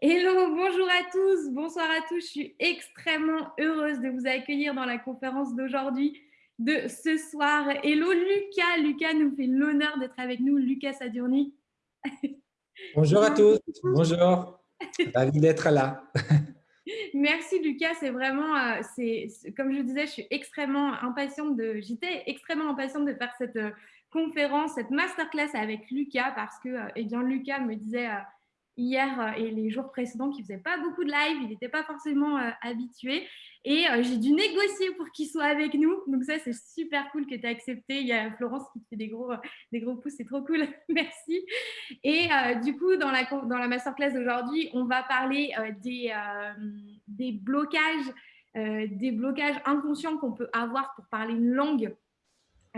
Hello, bonjour à tous, bonsoir à tous. Je suis extrêmement heureuse de vous accueillir dans la conférence d'aujourd'hui, de ce soir. Hello Lucas, Lucas nous fait l'honneur d'être avec nous, Lucas Sadurni. Bonjour à tous, bonjour, ravi d'être là. Merci Lucas, c'est vraiment, euh, c'est comme je disais, je suis extrêmement impatiente de, j'étais extrêmement impatiente de faire cette euh, conférence, cette masterclass avec Lucas parce que, euh, eh bien, Lucas me disait hier et les jours précédents qu'il faisait pas beaucoup de live, il n'était pas forcément habitué et j'ai dû négocier pour qu'il soit avec nous. Donc ça, c'est super cool que tu aies accepté. Il y a Florence qui te fait des gros, des gros pouces, c'est trop cool. Merci. Et du coup, dans la, dans la masterclass d'aujourd'hui, on va parler des, des blocages, des blocages inconscients qu'on peut avoir pour parler une langue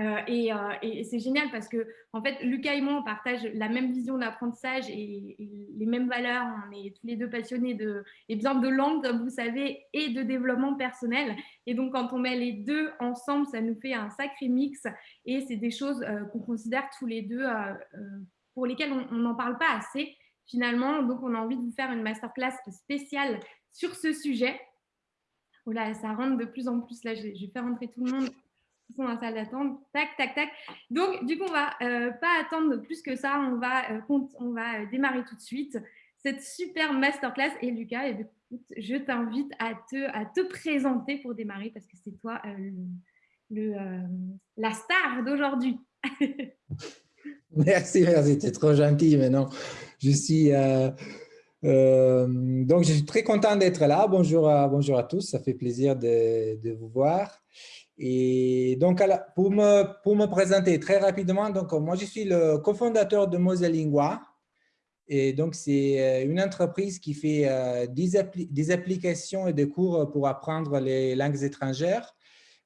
euh, euh, et, c'est génial parce que, en fait, Lucas et moi, on partage la même vision d'apprentissage et, les mêmes valeurs. On est tous les deux passionnés de, et bien de langue, comme vous savez, et de développement personnel. Et donc, quand on met les deux ensemble, ça nous fait un sacré mix. Et c'est des choses euh, qu'on considère tous les deux pour lesquelles on n'en parle pas assez, finalement. Donc, on a envie de vous faire une masterclass spéciale sur ce sujet. Oh là, ça rentre de plus en plus. Là, je vais faire rentrer tout le monde sont dans la salle d'attente. Tac, tac, tac. Donc, du coup, on va euh, pas attendre plus que ça. On va, euh, on va euh, démarrer tout de suite cette super masterclass. Et Lucas, eh je t'invite à te, à te présenter pour démarrer parce que c'est toi le, la star d'aujourd'hui. merci, merci. Tu es trop gentil maintenant. Je suis. donc, je suis très content d'être là. Bonjour à, bonjour à tous. Ça fait plaisir de, de vous voir. Et donc, pour me, pour me présenter très rapidement, donc, moi, je suis le cofondateur de Moselingua. Et donc, c'est euh, une entreprise qui fait euh, des, applications et des cours pour apprendre les langues étrangères.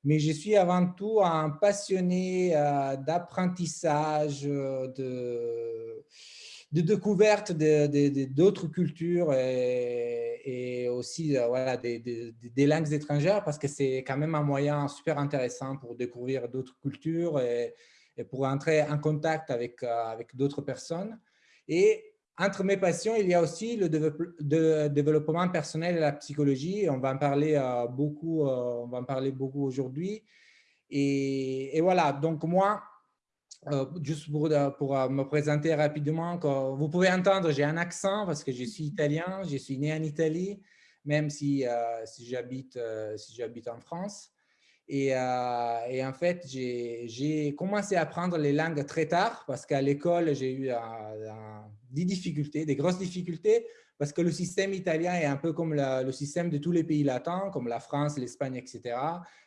Mais je suis avant tout un passionné euh, d'apprentissage, de, de découverte d'autres cultures et, aussi euh, voilà, des, langues étrangères parce que c'est quand même un moyen super intéressant pour découvrir d'autres cultures et, pour entrer en contact avec, euh, avec d'autres personnes. Et entre mes passions, il y a aussi le développement personnel et la psychologie. On va en parler euh, beaucoup, beaucoup aujourd'hui. Et, voilà, donc moi, euh, juste pour, euh, euh, me présenter rapidement, vous pouvez entendre, j'ai un accent parce que je suis italien, je suis né en Italie, même si, si j'habite si en France. Et, et en fait, j'ai commencé à apprendre les langues très tard parce qu'à l'école, j'ai eu des difficultés, des grosses difficultés parce que le système italien est un peu comme le système de tous les pays latins, comme la France, l'Espagne, etc.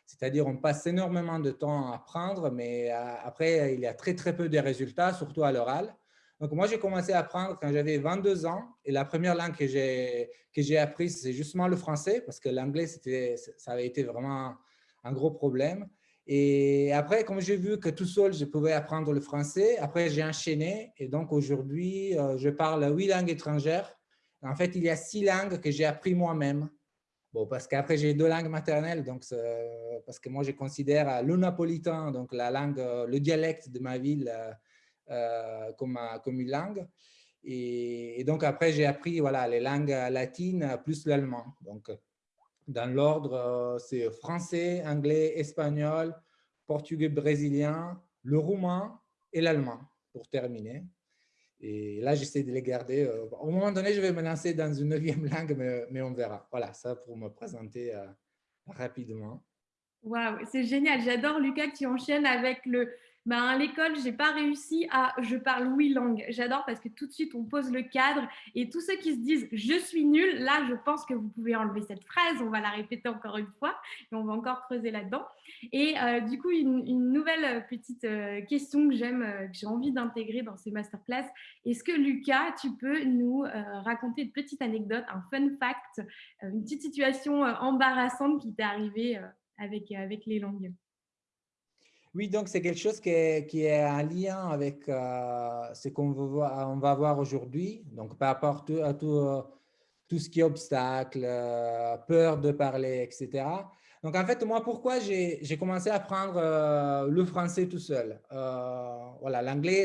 C'est-à-dire on passe énormément de temps à apprendre, mais euh, après, il y a très, très peu de résultats, surtout à l'oral. Donc, moi, j'ai commencé à apprendre quand j'avais 22 ans. Et la première langue que j'ai apprise, c'est justement le français, parce que l'anglais, ça avait été vraiment un gros problème. Et après, comme j'ai vu que tout seul, je pouvais apprendre le français, après, j'ai enchaîné. Et donc, aujourd'hui, euh, je parle huit langues étrangères en fait, il y a six langues que j'ai appris moi-même. Bon, parce qu'après, j'ai deux langues maternelles, donc parce que moi, je considère le napolitain, donc la langue, le dialecte de ma ville, euh, comme, comme une langue. Et, donc, après, j'ai appris voilà, les langues latines plus l'allemand. Donc, dans l'ordre, c'est français, anglais, espagnol, portugais brésilien, le roumain et l'allemand, pour terminer. Et là, j'essaie de les garder. Euh, au moment donné, je vais me lancer dans une neuvième langue, mais, on verra. Voilà, ça pour me présenter euh, rapidement. Waouh, c'est génial. J'adore Lucas qui enchaîne avec le ben, à l'école, j'ai pas réussi à je parle huit langues. J'adore parce que tout de suite, on pose le cadre et tous ceux qui se disent je suis nul, là, je pense que vous pouvez enlever cette phrase. On va la répéter encore une fois et on va encore creuser là-dedans. Et euh, du coup, une, nouvelle petite euh, question que j'aime, euh, que j'ai envie d'intégrer dans ces masterclass. Est-ce que Lucas, tu peux nous raconter une petite anecdote, un fun fact, une petite situation embarrassante qui t'est arrivée avec, avec les langues? Oui, donc c'est quelque chose qui est, qui en lien avec euh, ce qu'on va voir aujourd'hui. Donc, par rapport à tout, tout, ce qui est obstacle, euh, peur de parler, etc. Donc, en fait, moi, pourquoi j'ai commencé à apprendre euh, le français tout seul? Voilà, l'anglais,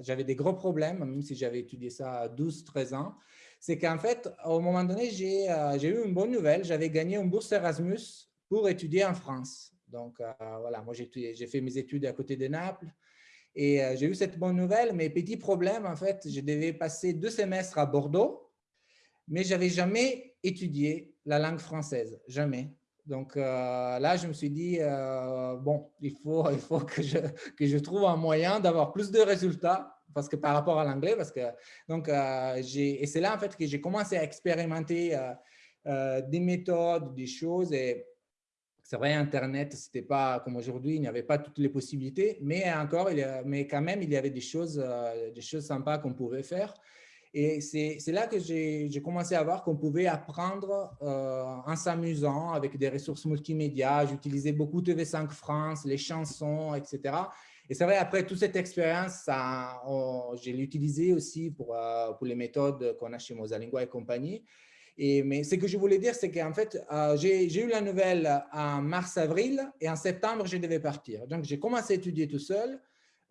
j'avais des gros problèmes, même si j'avais étudié ça à 12-13 ans. c'est qu'en fait, au moment donné, j'ai eu une bonne nouvelle. J'avais gagné une bourse Erasmus pour étudier en France. Donc, voilà, moi, j'ai fait mes études à côté de Naples. Et j'ai eu cette bonne nouvelle, mais petit problème, en fait, je devais passer deux semestres à Bordeaux, mais je n'avais jamais étudié la langue française, jamais. Donc euh, là, je me suis dit, euh, bon, il faut, il faut que, je, que je trouve un moyen d'avoir plus de résultats parce que par rapport à l'anglais, parce que donc euh, et c'est là en fait que j'ai commencé à expérimenter des méthodes, des choses c'est vrai, Internet, c'était pas comme aujourd'hui, il n'y avait pas toutes les possibilités, mais encore, mais quand même, il y avait des choses, des choses sympas qu'on pouvait faire. Et c'est là que j'ai commencé à voir qu'on pouvait apprendre euh, en s'amusant avec des ressources multimédia. J'utilisais beaucoup TV5 France, les chansons, etc. Et c'est vrai, après toute cette expérience, je l'ai utilisé aussi pour, euh, pour les méthodes qu'on a chez Mosalingua et compagnie. Mais ce que je voulais dire, c'est qu'en fait, euh, j'ai eu la nouvelle en mars-avril et en septembre, je devais partir. Donc, j'ai commencé à étudier tout seul.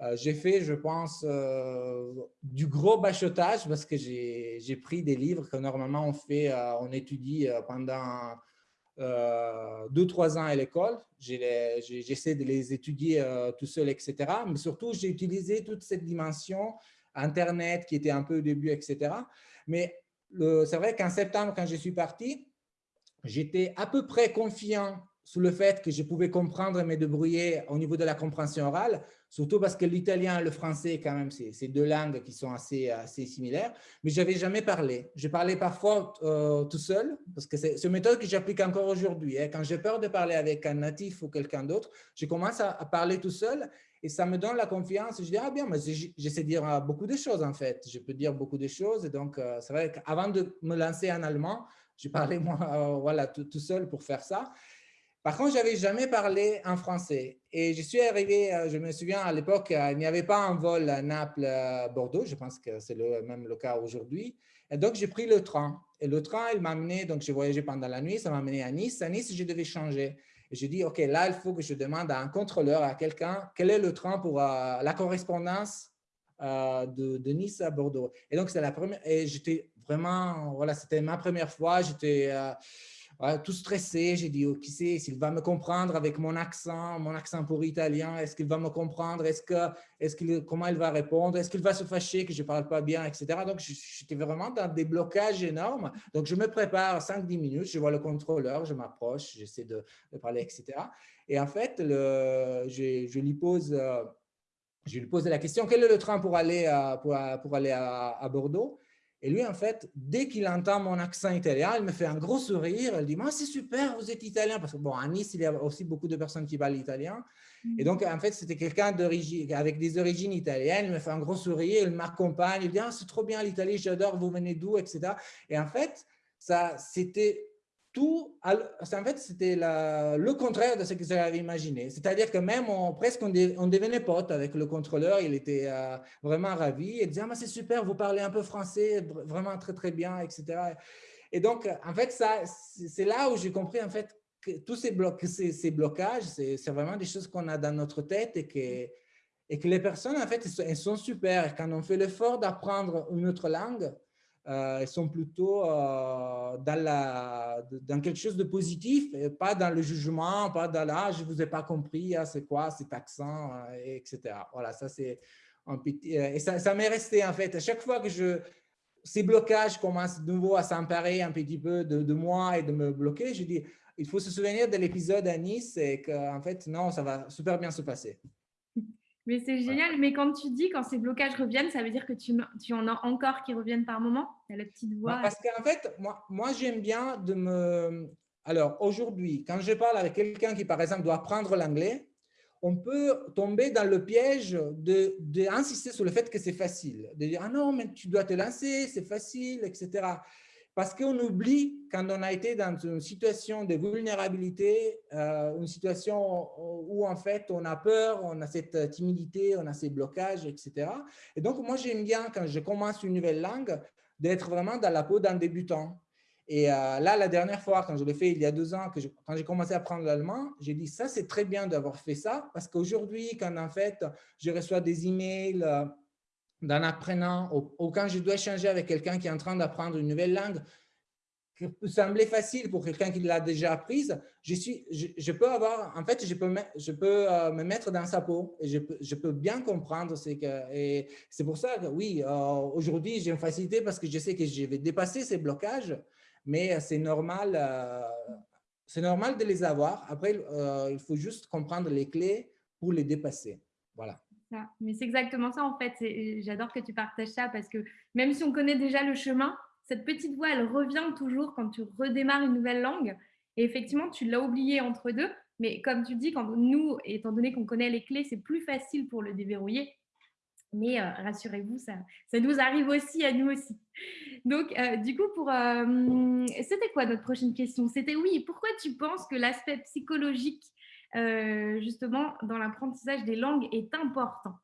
Euh, j'ai fait, je pense, euh, du gros bachotage parce que j'ai pris des livres que normalement on fait, euh, on étudie pendant deux, trois ans à l'école. J'essaie de les étudier tout seul, etc. Mais surtout, j'ai utilisé toute cette dimension Internet qui était un peu au début, etc. Mais c'est vrai qu'en septembre, quand je suis parti, j'étais à peu près confiant sous le fait que je pouvais comprendre et me débrouiller au niveau de la compréhension orale, surtout parce que l'italien et le français, quand même, c'est deux langues qui sont assez, assez similaires, mais je n'avais jamais parlé. Je parlais parfois euh, tout seul, parce que c'est une méthode que j'applique encore aujourd'hui. Hein. Quand j'ai peur de parler avec un natif ou quelqu'un d'autre, je commence à, parler tout seul et ça me donne la confiance. Je dis, ah bien, mais j'essaie de dire euh, beaucoup de choses, en fait. Je peux dire beaucoup de choses. Et donc, euh, c'est vrai qu'avant de me lancer en allemand, je parlais moi, voilà, tout, tout seul pour faire ça. Par contre, je n'avais jamais parlé en français. Et je suis arrivé, euh, je me souviens à l'époque, euh, il n'y avait pas un vol Naples-Bordeaux. Je pense que c'est le, même le cas aujourd'hui. Et donc, j'ai pris le train. Et le train, il m'a amené, donc j'ai voyagé pendant la nuit, ça m'a amené à Nice. À Nice, je devais changer. J'ai dit, OK, là, il faut que je demande à un contrôleur, à quelqu'un, quel est le train pour euh, la correspondance de, de, Nice à Bordeaux. Et donc, c'est la première, et j'étais vraiment, voilà, c'était ma première fois. J'étais tout stressé. J'ai dit, oh, qui sait, s'il va me comprendre avec mon accent, mon accent pour italien, est-ce qu'il va me comprendre, est-ce que, comment il va répondre, est-ce qu'il va se fâcher que je ne parle pas bien, etc. Donc, j'étais vraiment dans des blocages énormes. Donc, je me prépare 5-10 minutes, je vois le contrôleur, je m'approche, j'essaie de, parler, etc. Et en fait, je, lui pose... Euh, je lui pose la question, quel est le train pour aller pour aller à Bordeaux? Et lui, en fait, dès qu'il entend mon accent italien, il me fait un gros sourire. Il dit, moi, c'est super, vous êtes italien. Parce que, bon, à Nice, il y a aussi beaucoup de personnes qui parlent italien. Et donc, en fait, c'était quelqu'un avec des origines italiennes. Il me fait un gros sourire, il m'accompagne. Il dit, ah, c'est trop bien l'Italie, j'adore, vous venez d'où, etc. Et en fait, ça, c'était tout, en fait, c'était le contraire de ce que j'avais imaginé. C'est-à-dire que même on, presque on, devenait pote avec le contrôleur, il était euh, vraiment ravi. Il disait, ah, c'est super, vous parlez un peu français, vraiment très, très bien, etc. Et donc, en fait, c'est là où j'ai compris en fait que tous ces, blocages, c'est vraiment des choses qu'on a dans notre tête et que, et les personnes, en fait, elles sont super. Quand on fait l'effort d'apprendre une autre langue, euh, elles sont plutôt euh, dans, la, dans quelque chose de positif, pas dans le jugement, pas dans là, ah, je ne vous ai pas compris, ah, c'est quoi cet accent, euh, etc. Voilà, ça c'est un petit... Et ça, ça m'est resté en fait, à chaque fois que je, ces blocages commencent de nouveau à s'emparer un petit peu de, de, moi et de me bloquer, je dis, il faut se souvenir de l'épisode à Nice et qu'en fait, non, ça va super bien se passer. Mais c'est génial. Mais quand tu dis quand ces blocages reviennent, ça veut dire que tu, tu en as encore qui reviennent par moment? Tu la petite voix. Parce qu'en fait, moi, moi j'aime bien de me. Alors aujourd'hui, quand je parle avec quelqu'un qui, par exemple, doit apprendre l'anglais, on peut tomber dans le piège d'insister de, sur le fait que c'est facile, de dire « Ah non, mais tu dois te lancer, c'est facile, etc. » Parce qu'on oublie quand on a été dans une situation de vulnérabilité, euh, une situation où en fait on a peur, on a cette timidité, on a ces blocages, etc. Et donc moi j'aime bien quand je commence une nouvelle langue d'être vraiment dans la peau d'un débutant. Et euh, là, la dernière fois, quand je l'ai fait il y a deux ans, quand j'ai commencé à apprendre l'allemand, j'ai dit ça c'est très bien d'avoir fait ça parce qu'aujourd'hui, quand en fait je reçois des emails, d'en apprenant, ou, quand je dois échanger avec quelqu'un qui est en train d'apprendre une nouvelle langue, qui peut sembler facile pour quelqu'un qui l'a déjà apprise, je, suis, je, peux avoir, en fait, je peux, me, je peux euh, me mettre dans sa peau et je peux, je peux bien comprendre. C'est pour ça que oui, euh, aujourd'hui, j'ai une facilité parce que je sais que je vais dépasser ces blocages, mais c'est normal, euh, c'est normal de les avoir. Après, il faut juste comprendre les clés pour les dépasser. Voilà. Mais c'est exactement ça en fait. J'adore que tu partages ça parce que même si on connaît déjà le chemin, cette petite voix, elle revient toujours quand tu redémarres une nouvelle langue. Et effectivement, tu l'as oublié entre deux. Mais comme tu dis, quand nous, étant donné qu'on connaît les clés, c'est plus facile pour le déverrouiller. Mais euh, rassurez-vous, ça, ça nous arrive aussi à nous aussi. Donc, euh, du coup, pour euh, c'était quoi notre prochaine question? C'était oui, pourquoi tu penses que l'aspect psychologique euh, justement dans l'apprentissage des langues est important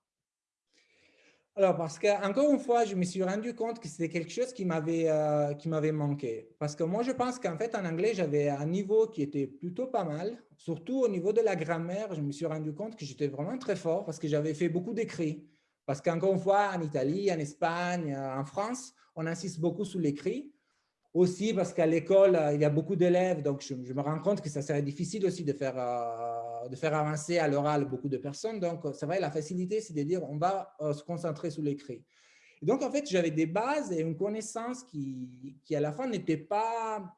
alors, parce qu'encore une fois, je me suis rendu compte que c'était quelque chose qui m'avait euh, manqué. Parce que moi, je pense qu'en fait, en anglais, j'avais un niveau qui était plutôt pas mal. Surtout au niveau de la grammaire, je me suis rendu compte que j'étais vraiment très fort parce que j'avais fait beaucoup d'écrits. Parce qu'encore une fois, en Italie, en Espagne, en France, on insiste beaucoup sur l'écrit. Aussi parce qu'à l'école, euh, il y a beaucoup d'élèves, donc je, me rends compte que ça serait difficile aussi de faire, euh, de faire avancer à l'oral beaucoup de personnes. Donc, c'est vrai, la facilité, c'est de dire on va euh, se concentrer sur l'écrit. Donc, en fait, j'avais des bases et une connaissance qui, qui à la fin, n'était pas,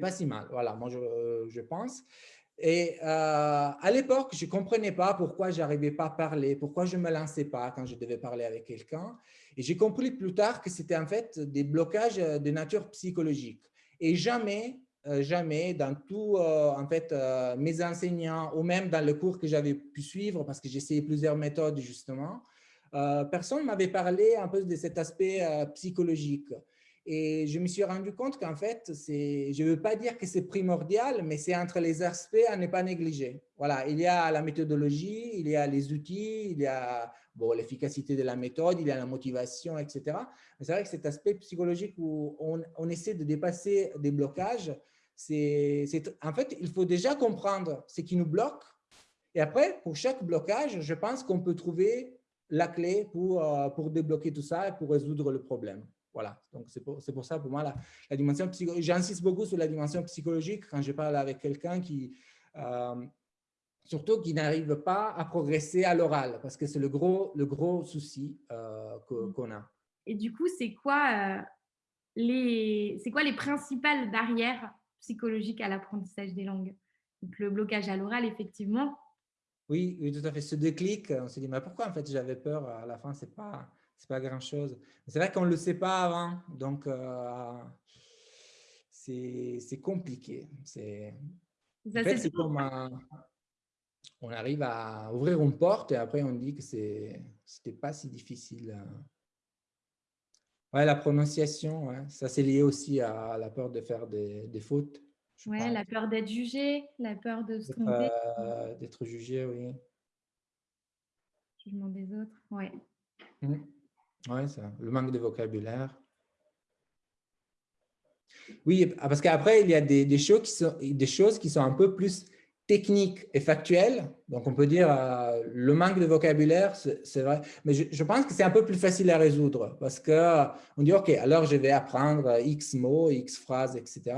pas si mal. Voilà, moi, je, je pense. Et à l'époque, je ne comprenais pas pourquoi je n'arrivais pas à parler, pourquoi je ne me lançais pas quand je devais parler avec quelqu'un. Et j'ai compris plus tard que c'était en fait des blocages euh, de nature psychologique. Et jamais, euh, jamais dans tous euh, en fait, mes enseignants ou même dans le cours que j'avais pu suivre, parce que essayé plusieurs méthodes justement, personne ne m'avait parlé un peu de cet aspect psychologique. Et je me suis rendu compte qu'en fait, je ne veux pas dire que c'est primordial, mais c'est entre les aspects à ne pas négliger. Voilà, il y a la méthodologie, il y a les outils, il y a bon, l'efficacité de la méthode, il y a la motivation, etc. Mais c'est vrai que cet aspect psychologique où on essaie de dépasser des blocages, c'est en fait, il faut déjà comprendre ce qui nous bloque. Et après, pour chaque blocage, je pense qu'on peut trouver la clé pour, euh, pour débloquer tout ça et pour résoudre le problème. Voilà, donc c'est pour, pour, ça, pour moi, la, la dimension psychologique, j'insiste beaucoup sur la dimension psychologique quand je parle avec quelqu'un qui, euh, surtout qui n'arrive pas à progresser à l'oral, parce que c'est le gros, le gros souci euh, mmh. qu'on a. Et du coup, c'est quoi, euh, les, quoi les principales barrières psychologiques à l'apprentissage des langues Donc, le blocage à l'oral, effectivement. Oui, oui, tout à fait. Ce déclic, on s'est dit, mais pourquoi en fait j'avais peur à la fin, c'est pas c'est pas grand-chose. C'est vrai qu'on ne le sait pas avant, donc euh, c'est compliqué. C'est en fait, c'est comme on arrive à ouvrir une porte et après on dit que ce n'était pas si difficile. Ouais, la prononciation, ça c'est lié aussi à la peur de faire des, des fautes. Oui, la peur d'être jugé, la peur de se tromper. Euh, d'être jugé, oui. Jugement des autres, oui. Mmh. Oui, le manque de vocabulaire. Oui, parce qu'après, il y a des, des, choses qui sont, des choses qui sont un peu plus techniques et factuelles. Donc, on peut dire euh, le manque de vocabulaire, c'est vrai. Mais je, pense que c'est un peu plus facile à résoudre parce qu'on dit, OK, alors je vais apprendre X mots, X phrases, etc.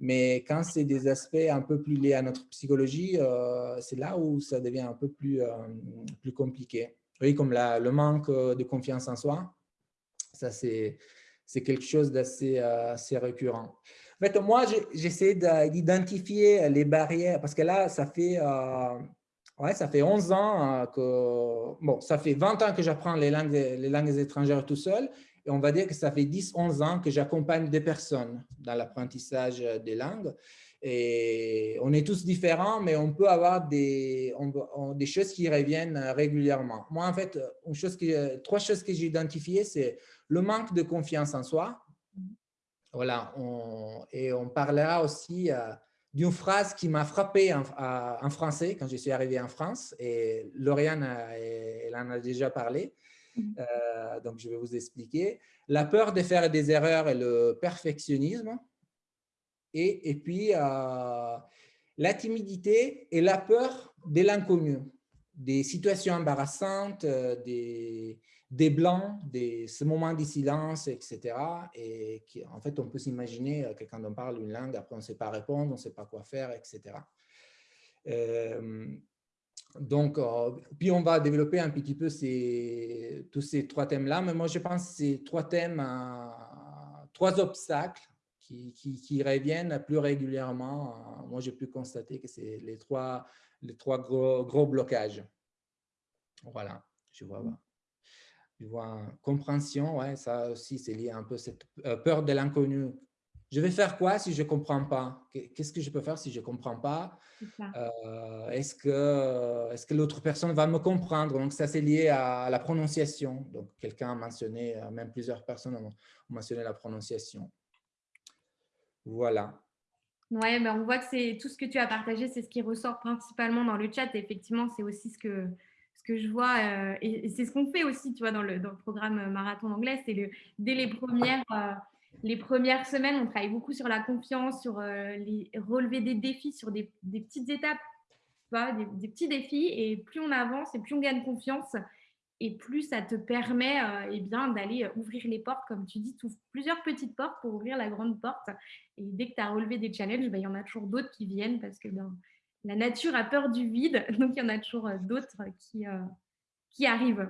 Mais quand c'est des aspects un peu plus liés à notre psychologie, euh, c'est là où ça devient un peu plus, euh, plus compliqué. Oui, comme le manque euh, de confiance en soi, ça c'est quelque chose d'assez euh, assez récurrent. En fait, moi, j'essaie d'identifier les barrières parce que là, ça fait, euh, ouais, ça fait 11 ans que, bon, ça fait 20 ans que j'apprends les langues, les langues étrangères tout seul et on va dire que ça fait 10-11 ans que j'accompagne des personnes dans l'apprentissage des langues. Et on est tous différents, mais on peut avoir des, des choses qui reviennent régulièrement. Moi, en fait, une chose que, trois choses que j'ai identifiées, c'est le manque de confiance en soi. Voilà, et on parlera aussi euh, d'une phrase qui m'a frappé en, français quand je suis arrivé en France. Et Lauriane, elle en a déjà parlé. Mm-hmm. Euh, donc, je vais vous expliquer. La peur de faire des erreurs et le perfectionnisme. Et, et puis, euh, la timidité et la peur de l'inconnu, des situations embarrassantes, des, des blancs, des, ce moment de silence, etc. Et qui, en fait, on peut s'imaginer que quand on parle une langue, après on ne sait pas répondre, on ne sait pas quoi faire, etc. Euh, donc, euh, puis on va développer un petit peu ces, tous ces trois thèmes-là, mais moi je pense que ces trois thèmes, trois obstacles qui, qui, reviennent plus régulièrement. moi j'ai pu constater que c'est les trois, les trois gros, gros blocages. Voilà, je vois. Je vois compréhension, ouais, ça aussi c'est lié un peu à cette euh, peur de l'inconnu je vais faire quoi si je ne comprends pas? Qu'est-ce que je peux faire si je ne comprends pas? Euh, Est-ce que, est que l'autre personne va me comprendre? Donc, ça, c'est lié à la prononciation. Donc, quelqu'un a mentionné, euh, même plusieurs personnes ont mentionné la prononciation. Voilà. Oui, ben on voit que c'est tout ce que tu as partagé, c'est ce qui ressort principalement dans le chat. Et effectivement, c'est aussi ce que, ce que je vois. Euh, et, c'est ce qu'on fait aussi, tu vois, dans le, programme Marathon anglais. C'est dès les premières les premières semaines, on travaille beaucoup sur la confiance, sur euh, les, relever des défis, sur des, petites étapes, des, petits défis. Et plus on avance et plus on gagne confiance, et plus ça te permet euh, eh bien d'aller euh, ouvrir les portes, comme tu dis, tu plusieurs petites portes pour ouvrir la grande porte. Et dès que tu as relevé des challenges, ben, il y en a toujours d'autres qui viennent parce que ben, la nature a peur du vide, donc il y en a toujours d'autres qui, qui arrivent.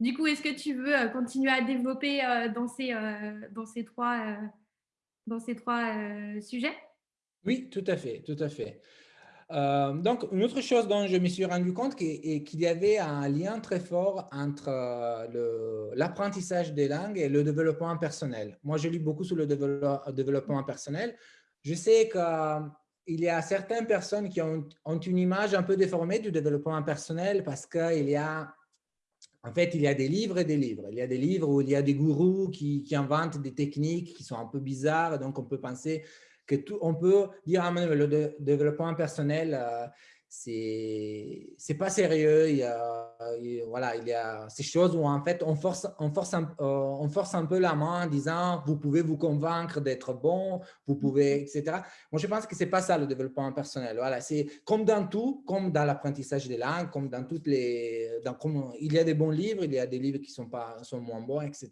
Du coup, est-ce que tu veux euh, continuer à développer euh, dans ces, euh, dans ces trois, dans ces trois sujets? Oui, tout à fait, tout à fait. donc, une autre chose dont je me suis rendu compte, est qu'il y avait un lien très fort entre l'apprentissage des langues et le développement personnel. Moi, je lis beaucoup sur le développement personnel. Je sais qu'il y a certaines personnes qui ont, une image un peu déformée du développement personnel parce qu'il y a en fait, il y a des livres et des livres. Il y a des livres où il y a des gourous qui, qui inventent des techniques qui sont un peu bizarres. Donc, on peut penser que tout, on peut dire, ah, le développement personnel, euh, c'est pas sérieux. Il y a, voilà, il y a ces choses où en fait on force, on force, un, euh, on force un peu la main en disant vous pouvez vous convaincre d'être bon, vous pouvez, etc. Moi, je pense que c'est pas ça le développement personnel. Voilà, c'est comme dans tout, comme dans l'apprentissage des langues, comme dans toutes les, dans, comme, il y a des bons livres, il y a des livres qui sont pas, sont moins bons, etc.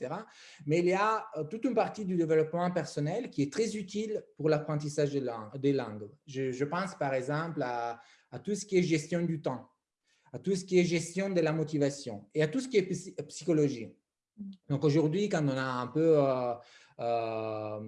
Mais il y a euh, toute une partie du développement personnel qui est très utile pour l'apprentissage des langues. Des langues. Je, je pense par exemple à à tout ce qui est gestion du temps, à tout ce qui est gestion de la motivation et à tout ce qui est psychologie. Donc aujourd'hui, quand on a un peu euh, euh,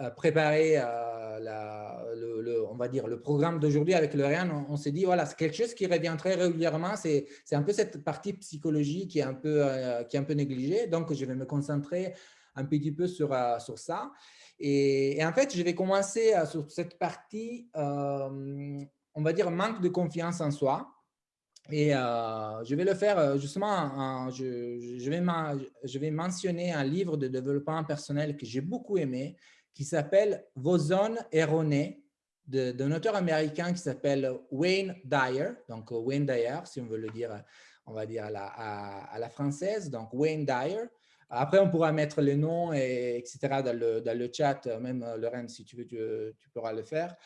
euh, préparé le, on va dire, le programme d'aujourd'hui avec le on, on s'est dit, voilà, c'est quelque chose qui revient très régulièrement, c'est un peu cette partie psychologie qui est un peu, qui est un peu négligée. Donc, je vais me concentrer un petit peu sur, ça. Et, en fait, je vais commencer sur cette partie on va dire, manque de confiance en soi. Et euh, je vais le faire euh, justement, je, vais je, vais mentionner un livre de développement personnel que j'ai beaucoup aimé, qui s'appelle « Vos zones erronées » d'un auteur américain qui s'appelle Wayne Dyer, donc Wayne Dyer, si on veut le dire, on va dire à, la française, donc Wayne Dyer. Après, on pourra mettre les noms, et, etc. Dans le, dans le chat, même Lorraine, si tu veux, tu pourras le faire.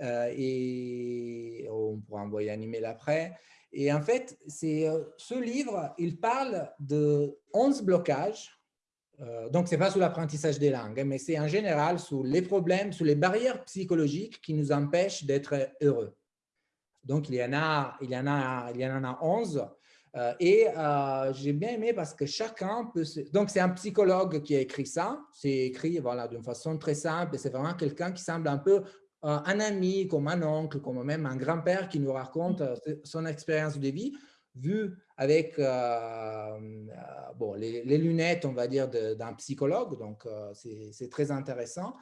Euh, et on pourra envoyer un email après. Et en fait, euh, ce livre, il parle de 11 blocages. Euh, donc, ce n'est pas sur l'apprentissage des langues, hein, mais c'est en général sur les problèmes, sur les barrières psychologiques qui nous empêchent d'être heureux. Donc, il y en a, il y en a, il y en a 11. Et j'ai bien aimé parce que chacun peut... Donc, c'est un psychologue qui a écrit ça. C'est écrit voilà, d'une façon très simple. C'est vraiment quelqu'un qui semble un peu euh, un ami, comme un oncle, comme même un grand-père qui nous raconte euh, son expérience de vie, vue avec euh, bon, les, lunettes, on va dire, d'un psychologue. Donc, c'est très intéressant.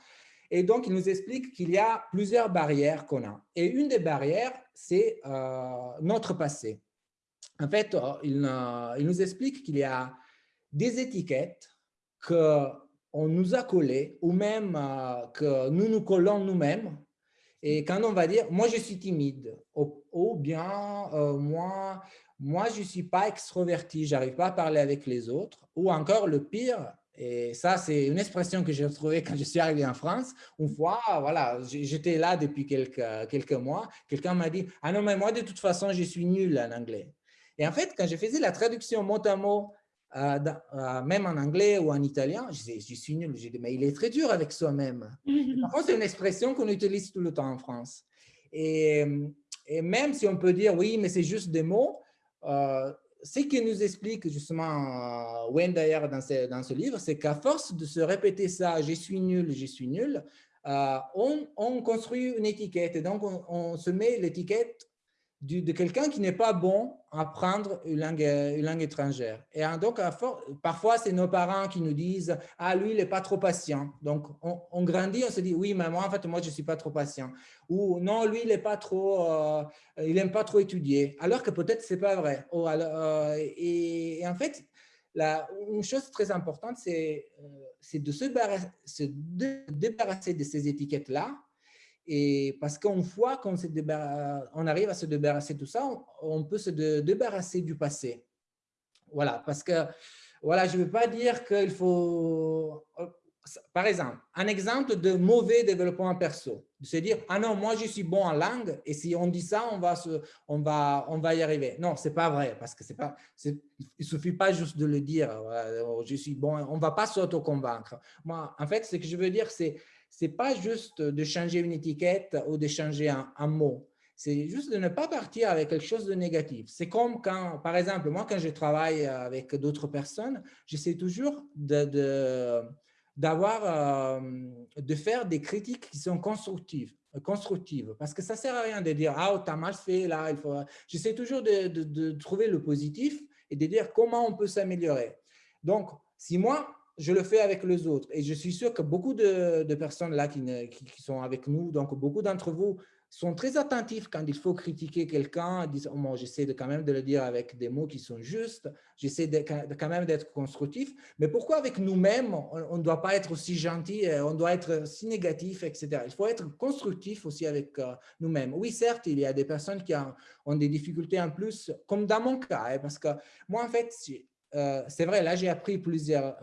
Et donc, il nous explique qu'il y a plusieurs barrières qu'on a. Et une des barrières, c'est notre passé. En fait, il, il nous explique qu'il y a des étiquettes qu'on nous a collées ou même que nous nous collons nous-mêmes et quand on va dire, moi, je suis timide, ou, bien, euh, moi, moi, je ne suis pas extroverti, je n'arrive pas à parler avec les autres, ou encore le pire, et ça, c'est une expression que j'ai retrouvée quand je suis arrivé en France. Une fois, voilà, j'étais là depuis quelques, quelques mois, quelqu'un m'a dit, ah non, mais moi, de toute façon, je suis nul en anglais. Et en fait, quand je faisais la traduction mot à mot euh, euh, même en anglais ou en italien, je, je suis nul. Je dis, mais il est très dur avec soi-même. C'est une expression qu'on utilise tout le temps en France. Et, et, même si on peut dire, oui, mais c'est juste des mots, euh, ce qui nous explique justement Wayne d'ailleurs dans ce, dans ce livre, c'est qu'à force de se répéter ça, je suis nul, je suis nul, on, on, construit une étiquette. Et donc, on, on se met l'étiquette de quelqu'un qui n'est pas bon à apprendre une langue, une langue étrangère. Et donc, parfois, c'est nos parents qui nous disent « Ah, lui, il n'est pas trop patient. » Donc, on, grandit, on se dit « Oui, mais moi, en fait, moi, je ne suis pas trop patient. » Ou « Non, lui, il n'aime pas, trop, euh, il aime pas trop étudier. » Alors que peut-être, ce n'est pas vrai. Euh, et, en fait, la, une chose très importante, c'est euh, de se débarrasser de ces étiquettes-là et parce qu'une fois qu'on on arrive à se débarrasser de tout ça, on, peut se débarrasser du passé. Voilà, parce que voilà, je ne veux pas dire qu'il faut… Par exemple, un exemple de mauvais développement perso, de se dire « Ah non, moi je suis bon en langue et si on dit ça, on va, on va, on va y arriver. » Non, ce n'est pas vrai parce que pas, il ne suffit pas juste de le dire « Je suis bon », on ne va pas s'auto-convaincre. Moi, en fait, ce que je veux dire, c'est c'est pas juste de changer une étiquette ou de changer un, mot. C'est juste de ne pas partir avec quelque chose de négatif. C'est comme quand, par exemple, moi, quand je travaille avec d'autres personnes, j'essaie toujours de, d'avoir, euh, de faire des critiques qui sont constructives, constructives parce que ça sert à rien de dire, ah, tu as mal fait là, faut… J'essaie toujours de, de, trouver le positif et de dire comment on peut s'améliorer. Donc, si moi, je le fais avec les autres. Et je suis sûr que beaucoup de, personnes là qui, sont avec nous, donc beaucoup d'entre vous sont très attentifs quand il faut critiquer quelqu'un, disent oh, j'essaie de quand même de le dire avec des mots qui sont justes, j'essaie de, quand même d'être constructif, mais pourquoi avec nous-mêmes, on ne doit pas être aussi gentil, euh, on doit être si négatif, etc. Il faut être constructif aussi avec euh, nous-mêmes. Oui, certes, il y a des personnes qui ont, des difficultés en plus, comme dans mon cas, hein, parce que moi, en fait, euh, c'est vrai, là, j'ai appris plusieurs,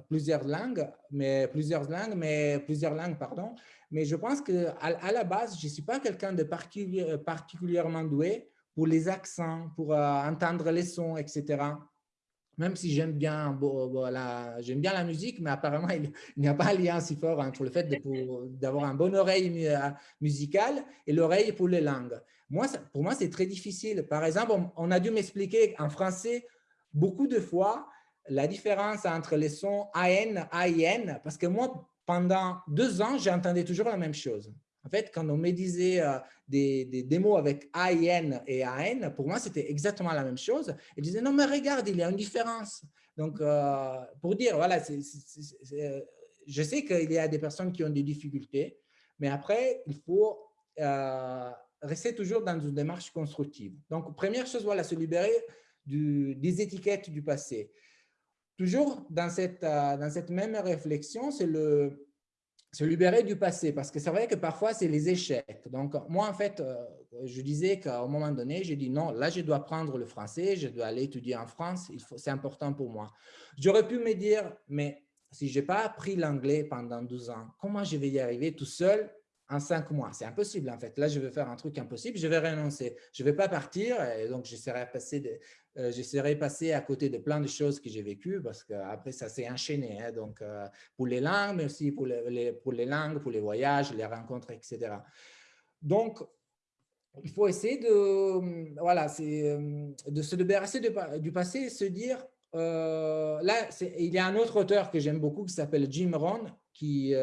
langues, mais plusieurs langues, mais plusieurs langues, pardon. Mais je pense qu'à à la base, je ne suis pas quelqu'un de particulièrement doué pour les accents, pour euh, entendre les sons, etc. Même si j'aime bien, j'aime bien la musique, mais apparemment, il n'y a pas un lien si fort entre le fait d'avoir un bon oreille euh, musicale et l'oreille pour les langues. Moi, pour moi, c'est très difficile. Par exemple, on, a dû m'expliquer en français beaucoup de fois la différence entre les sons AN, AIN, parce que moi, pendant deux ans, j'entendais toujours la même chose. En fait, quand on me disait euh, des, des, mots avec AIN et AN, pour moi, c'était exactement la même chose. Ils disaient, non, mais regarde, il y a une différence. Donc, euh, pour dire, voilà, euh, je sais qu'il y a des personnes qui ont des difficultés, mais après, il faut rester toujours dans une démarche constructive. Donc, première chose, voilà, se libérer des étiquettes du passé. Toujours dans cette, euh, dans cette même réflexion, c'est se libérer du passé, parce que c'est vrai que parfois, c'est les échecs. Donc, moi, en fait, euh, je disais qu'à un moment donné, j'ai dit non, là, je dois prendre le français, je dois aller étudier en France, c'est important pour moi. J'aurais pu me dire, mais si je n'ai pas appris l'anglais pendant 12 ans, comment je vais y arriver tout seul en cinq mois? C'est impossible, en fait. Là, je vais faire un truc impossible, je vais renoncer. Je ne vais pas partir donc j'essaierai passer, euh, passer à côté de plein de choses que j'ai vécues parce qu'après, ça s'est enchaîné. Hein. donc, euh, pour les langues, mais aussi pour les, pour les langues, pour les voyages, les rencontres, etc. Donc, il faut essayer de, voilà, euh, de se débarrasser du passé et se dire, là, il y a un autre auteur que j'aime beaucoup qui s'appelle Jim Rohn, qui,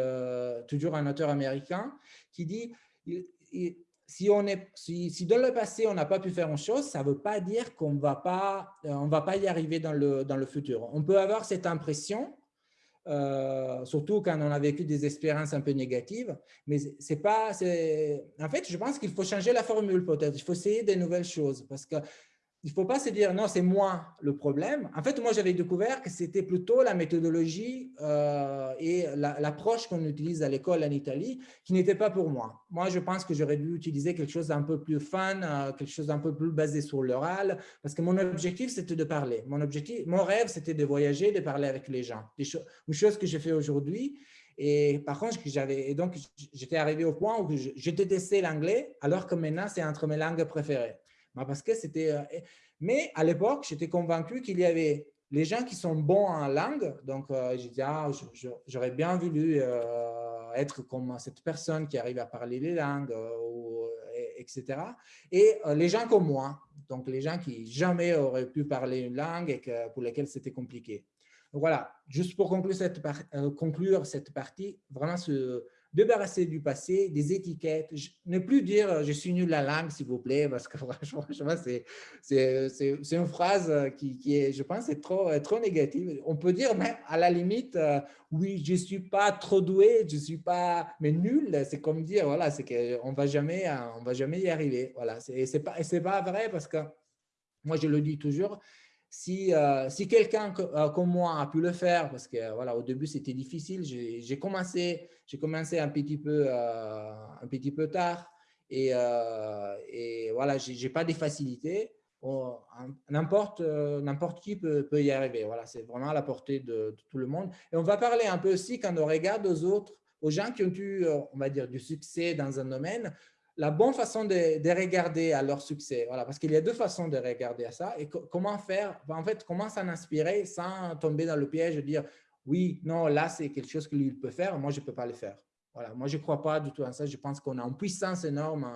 toujours un auteur américain, qui dit si, on est, si, dans le passé, on n'a pas pu faire une chose, ça ne veut pas dire qu'on euh, on va pas y arriver dans le, dans le futur. On peut avoir cette impression, euh, surtout quand on a vécu des expériences un peu négatives, mais c'est pas, en fait, je pense qu'il faut changer la formule peut-être, il faut essayer des nouvelles choses parce que il ne faut pas se dire non, c'est moi le problème. En fait, moi, j'avais découvert que c'était plutôt la méthodologie euh, et l'approche qu'on utilise à l'école en Italie qui n'était pas pour moi. Moi, je pense que j'aurais dû utiliser quelque chose d'un peu plus fun, euh, quelque chose d'un peu plus basé sur l'oral, parce que mon objectif, c'était de parler. Mon, objectif, mon rêve, c'était de voyager, de parler avec les gens. une chose que j'ai fait aujourd'hui. Et par contre, donc j'étais arrivé au point où je détestais l'anglais, alors que maintenant, c'est entre mes langues préférées. Parce que c'était, euh, mais à l'époque, j'étais convaincu qu'il y avait les gens qui sont bons en langue, donc euh, j'ai dit, ah, j'aurais bien voulu euh, être comme cette personne qui arrive à parler les langues, etc. Et les gens comme moi, donc les gens qui jamais auraient pu parler une langue et pour lesquels c'était compliqué. Voilà, juste pour conclure cette partie, vraiment ce, débarrasser du passé, des étiquettes, ne plus dire euh, « je suis nul la langue, s'il vous plaît », parce que franchement, c'est une phrase euh, qui, est, je pense, est trop, trop négative. On peut dire même à la limite euh, oui, je ne suis pas trop doué, je ne suis pas… » Mais nul, c'est comme dire, voilà, c'est qu'on ne va jamais, y arriver. Voilà, ce n'est pas, pas vrai parce que, moi, je le dis toujours, si, si quelqu'un comme moi a pu le faire, parce que voilà, au début c'était difficile, j'ai commencé, commencé un petit peu, un petit peu tard et, et voilà, j'ai pas des facilités. N'importe n'importe qui peut, peut, y arriver. Voilà, c'est vraiment à la portée de, tout le monde. Et on va parler un peu aussi quand on regarde aux autres, aux gens qui ont eu, on va dire, du succès dans un domaine, la bonne façon de, regarder à leur succès. Voilà, parce qu'il y a deux façons de regarder à ça. Et comment faire, en fait, comment s'en inspirer sans tomber dans le piège de dire oui, non, là, c'est quelque chose que lui peut faire, moi, je ne peux pas le faire. Voilà, moi, je ne crois pas du tout à ça. Je pense qu'on a une puissance énorme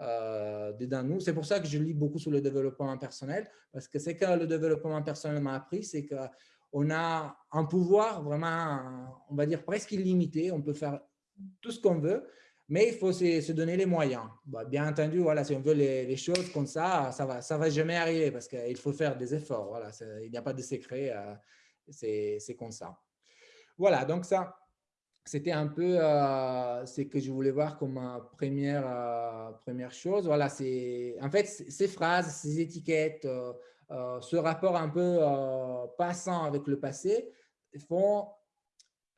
euh, dedans nous. C'est pour ça que je lis beaucoup sur le développement personnel, parce que c'est que le développement personnel m'a appris, c'est qu'on a un pouvoir vraiment, on va dire, presque illimité. On peut faire tout ce qu'on veut mais il faut se, donner les moyens. Bah, bien entendu, voilà, si on veut les, choses comme ça, ça va, ça va jamais arriver parce qu'il faut faire des efforts. Voilà, il n'y a pas de secret, euh, c'est comme ça. Voilà, donc ça, c'était un peu euh, ce que je voulais voir comme première, euh, première chose. Voilà, c'est en fait ces phrases, ces étiquettes, ce rapport un peu passant avec le passé font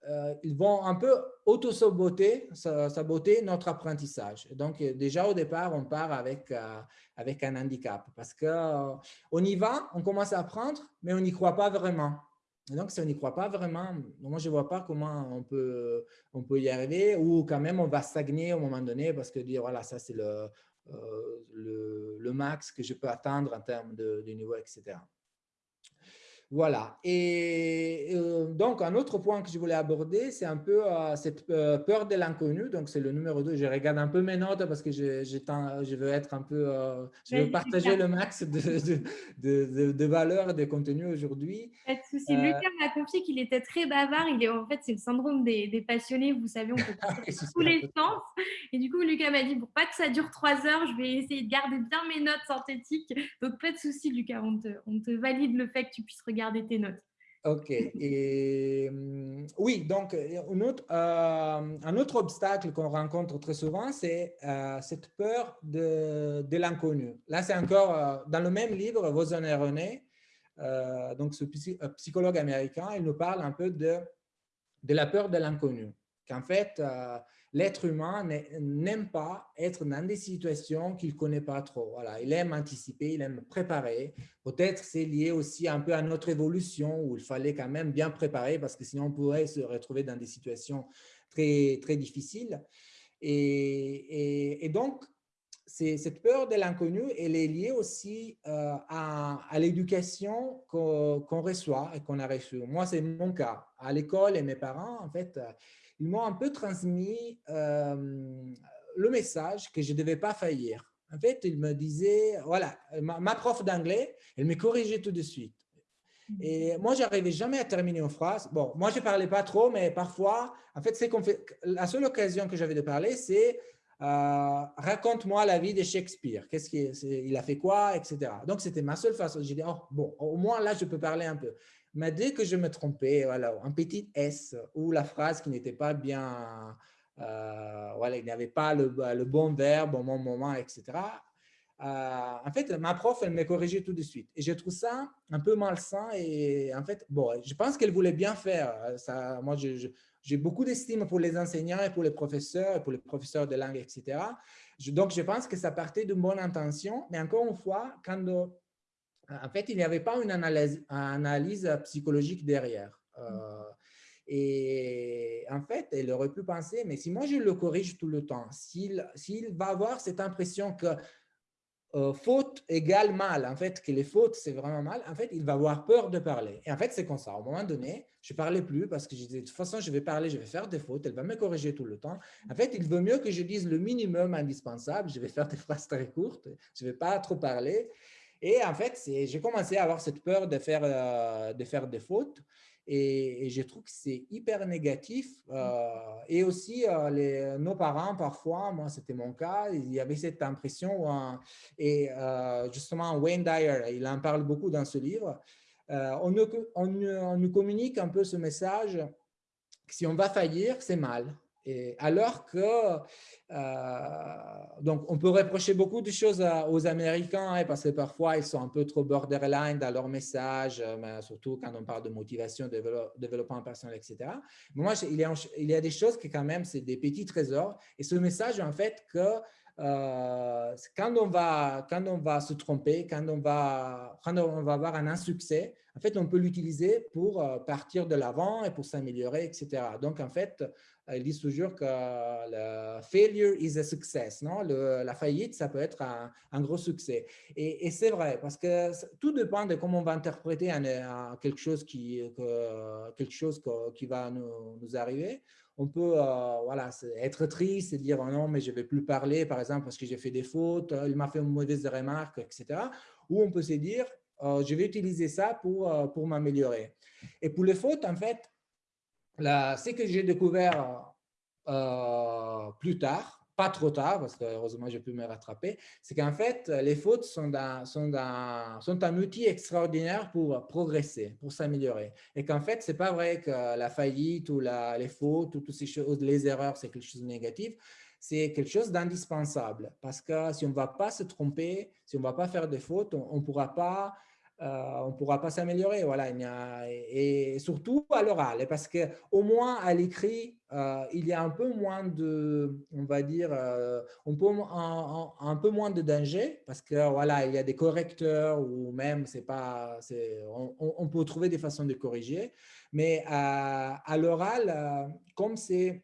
euh, ils vont un peu auto-saboter saboter notre apprentissage. Donc, euh, déjà au départ, on part avec, euh, avec un handicap parce qu'on on y va, on commence à apprendre, mais on n'y croit pas vraiment. Donc, si on n'y croit pas vraiment, moi, je ne vois pas comment on peut, on peut y arriver ou quand même, on va stagner au moment donné parce que dire, voilà, ça, c'est le, le, max que je peux atteindre en termes de niveau, etc. Voilà. Et euh, donc, un autre point que je voulais aborder, c'est un peu euh, cette euh, peur de l'inconnu. Donc, c'est le numéro 2. Je regarde un peu mes notes parce que je, je veux être un peu… je veux partager le max de, de, de, valeur et de contenu aujourd'hui. Pas de souci. Lucas m'a confié qu'il était très bavard. Il est, en fait, c'est le syndrome des, des, passionnés. Vous savez, on peut ah tous les sens. Et du coup, Lucas m'a dit, pour pas que ça dure trois heures, je vais essayer de garder bien mes notes synthétiques. Donc, pas de souci, Lucas. On te, on te valide le fait que tu puisses regarder tes notes. OK. Et, hum, oui, donc un autre, euh, un autre obstacle qu'on rencontre très souvent, c'est euh, cette peur de, de l'inconnu. Là, c'est encore euh, dans le même livre, Voson et René, donc ce psychologue américain, il nous parle un peu de, de la peur de l'inconnu. Qu'en fait, l'être humain n'aime pas être dans des situations qu'il ne connaît pas trop. Voilà, il aime anticiper, il aime préparer. Peut-être c'est lié aussi un peu à notre évolution où il fallait quand même bien préparer parce que sinon on pourrait se retrouver dans des situations très, très difficiles. Et, donc, cette peur de l'inconnu, elle est liée aussi euh, à, à l'éducation qu'on reçoit et qu'on a reçue. Moi, c'est mon cas. À l'école et mes parents, en fait, ils m'ont un peu transmis euh, le message que je ne devais pas faillir. En fait, ils me disaient, voilà, ma, prof d'anglais, elle me corrigeait tout de suite. Et moi, je n'arrivais jamais à terminer une phrase. Bon, moi, je ne parlais pas trop, mais parfois, en fait, c'est fait, la seule occasion que j'avais de parler, c'est euh, raconte-moi la vie de Shakespeare. Qu'est-ce qu'il a fait quoi, etc. Donc, c'était ma seule façon. J'ai dit, oh, bon, au moins là, je peux parler un peu. Mais dès que je me trompais, voilà, un petit S ou la phrase qui n'était pas bien, euh, voilà, il n'y avait pas le, bon verbe au bon moment, etc. Euh, en fait, ma prof, elle me corrigeait tout de suite. Et je trouve ça un peu malsain. Et en fait, bon, je pense qu'elle voulait bien faire. Ça, moi, j'ai beaucoup d'estime pour les enseignants et pour les professeurs, pour les professeurs de langue, etc. donc, je pense que ça partait d'une bonne intention. Mais encore une fois, quand en fait, il n'y avait pas une analyse, psychologique derrière. Euh, et en fait, elle aurait pu penser, mais si moi je le corrige tout le temps, s'il va avoir cette impression que euh, faute égale mal, en fait, que les fautes, c'est vraiment mal, en fait, il va avoir peur de parler. Et en fait, c'est comme ça. Au moment donné, je ne parlais plus parce que je disais, de toute façon, je vais parler, je vais faire des fautes, elle va me corriger tout le temps. En fait, il vaut mieux que je dise le minimum indispensable, je vais faire des phrases très courtes, je ne vais pas trop parler. Et en fait, j'ai commencé à avoir cette peur de faire, euh, de faire des fautes. Et, je trouve que c'est hyper négatif. Euh, et aussi, euh, nos parents, parfois, moi, c'était mon cas, il y avait cette impression. et justement, Wayne Dyer, il en parle beaucoup dans ce livre. On nous, communique un peu ce message si on va faillir, c'est mal. Alors que, euh, donc on peut reprocher beaucoup de choses aux Américains hein, parce que parfois ils sont un peu trop borderline dans leur message, euh, surtout quand on parle de motivation, développement personnel, etc. Mais moi, il y a des choses qui quand même, c'est des petits trésors. Et ce message, en fait, que euh, quand, on va, quand on va se tromper, quand on va, quand on va avoir un insuccès, en fait, on peut l'utiliser pour partir de l'avant et pour s'améliorer, etc. Donc, en fait, ils disent toujours que le failure is a success. Non? la faillite, ça peut être un, gros succès. Et, c'est vrai, parce que tout dépend de comment on va interpréter quelque chose qui, quelque chose qui va nous, arriver. On peut euh, voilà, être triste et dire oh non, mais je ne vais plus parler, par exemple, parce que j'ai fait des fautes, il m'a fait une mauvaise remarque, etc. Ou on peut se dire oh, je vais utiliser ça pour, euh, pour m'améliorer. Et pour les fautes, en fait, ce que j'ai découvert euh, plus tard, pas trop tard, parce que heureusement j'ai pu me rattraper, c'est qu'en fait, les fautes sont, sont, sont, un outil extraordinaire pour progresser, pour s'améliorer. Et qu'en fait, ce n'est pas vrai que la faillite ou les fautes ou toutes ces choses, les erreurs, c'est quelque chose de négatif. C'est quelque chose d'indispensable parce que si on ne va pas se tromper, si on ne va pas faire des fautes, on ne pourra pas euh, on ne pourra pas s'améliorer. Voilà, et, surtout à l'oral, parce qu'au moins à l'écrit, euh, il y a un peu moins de, on va dire, euh, on peut, un, peu moins de danger, parce que voilà, il y a des correcteurs ou même, c'est pas, on, on, peut trouver des façons de corriger. Mais à l'oral, comme c'est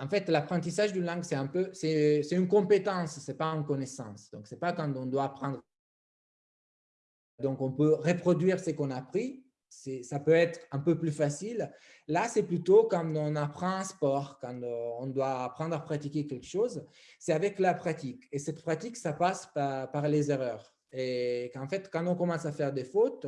en fait, l'apprentissage d'une langue, c'est un peu, c'est une compétence, c'est pas une connaissance. Donc, c'est pas quand on doit apprendre donc, on peut reproduire ce qu'on a appris. Ça peut être un peu plus facile. Là, c'est plutôt quand on apprend un sport, quand on doit apprendre à pratiquer quelque chose. C'est avec la pratique. Et cette pratique, ça passe par, les erreurs. Et qu'en fait, quand on commence à faire des fautes,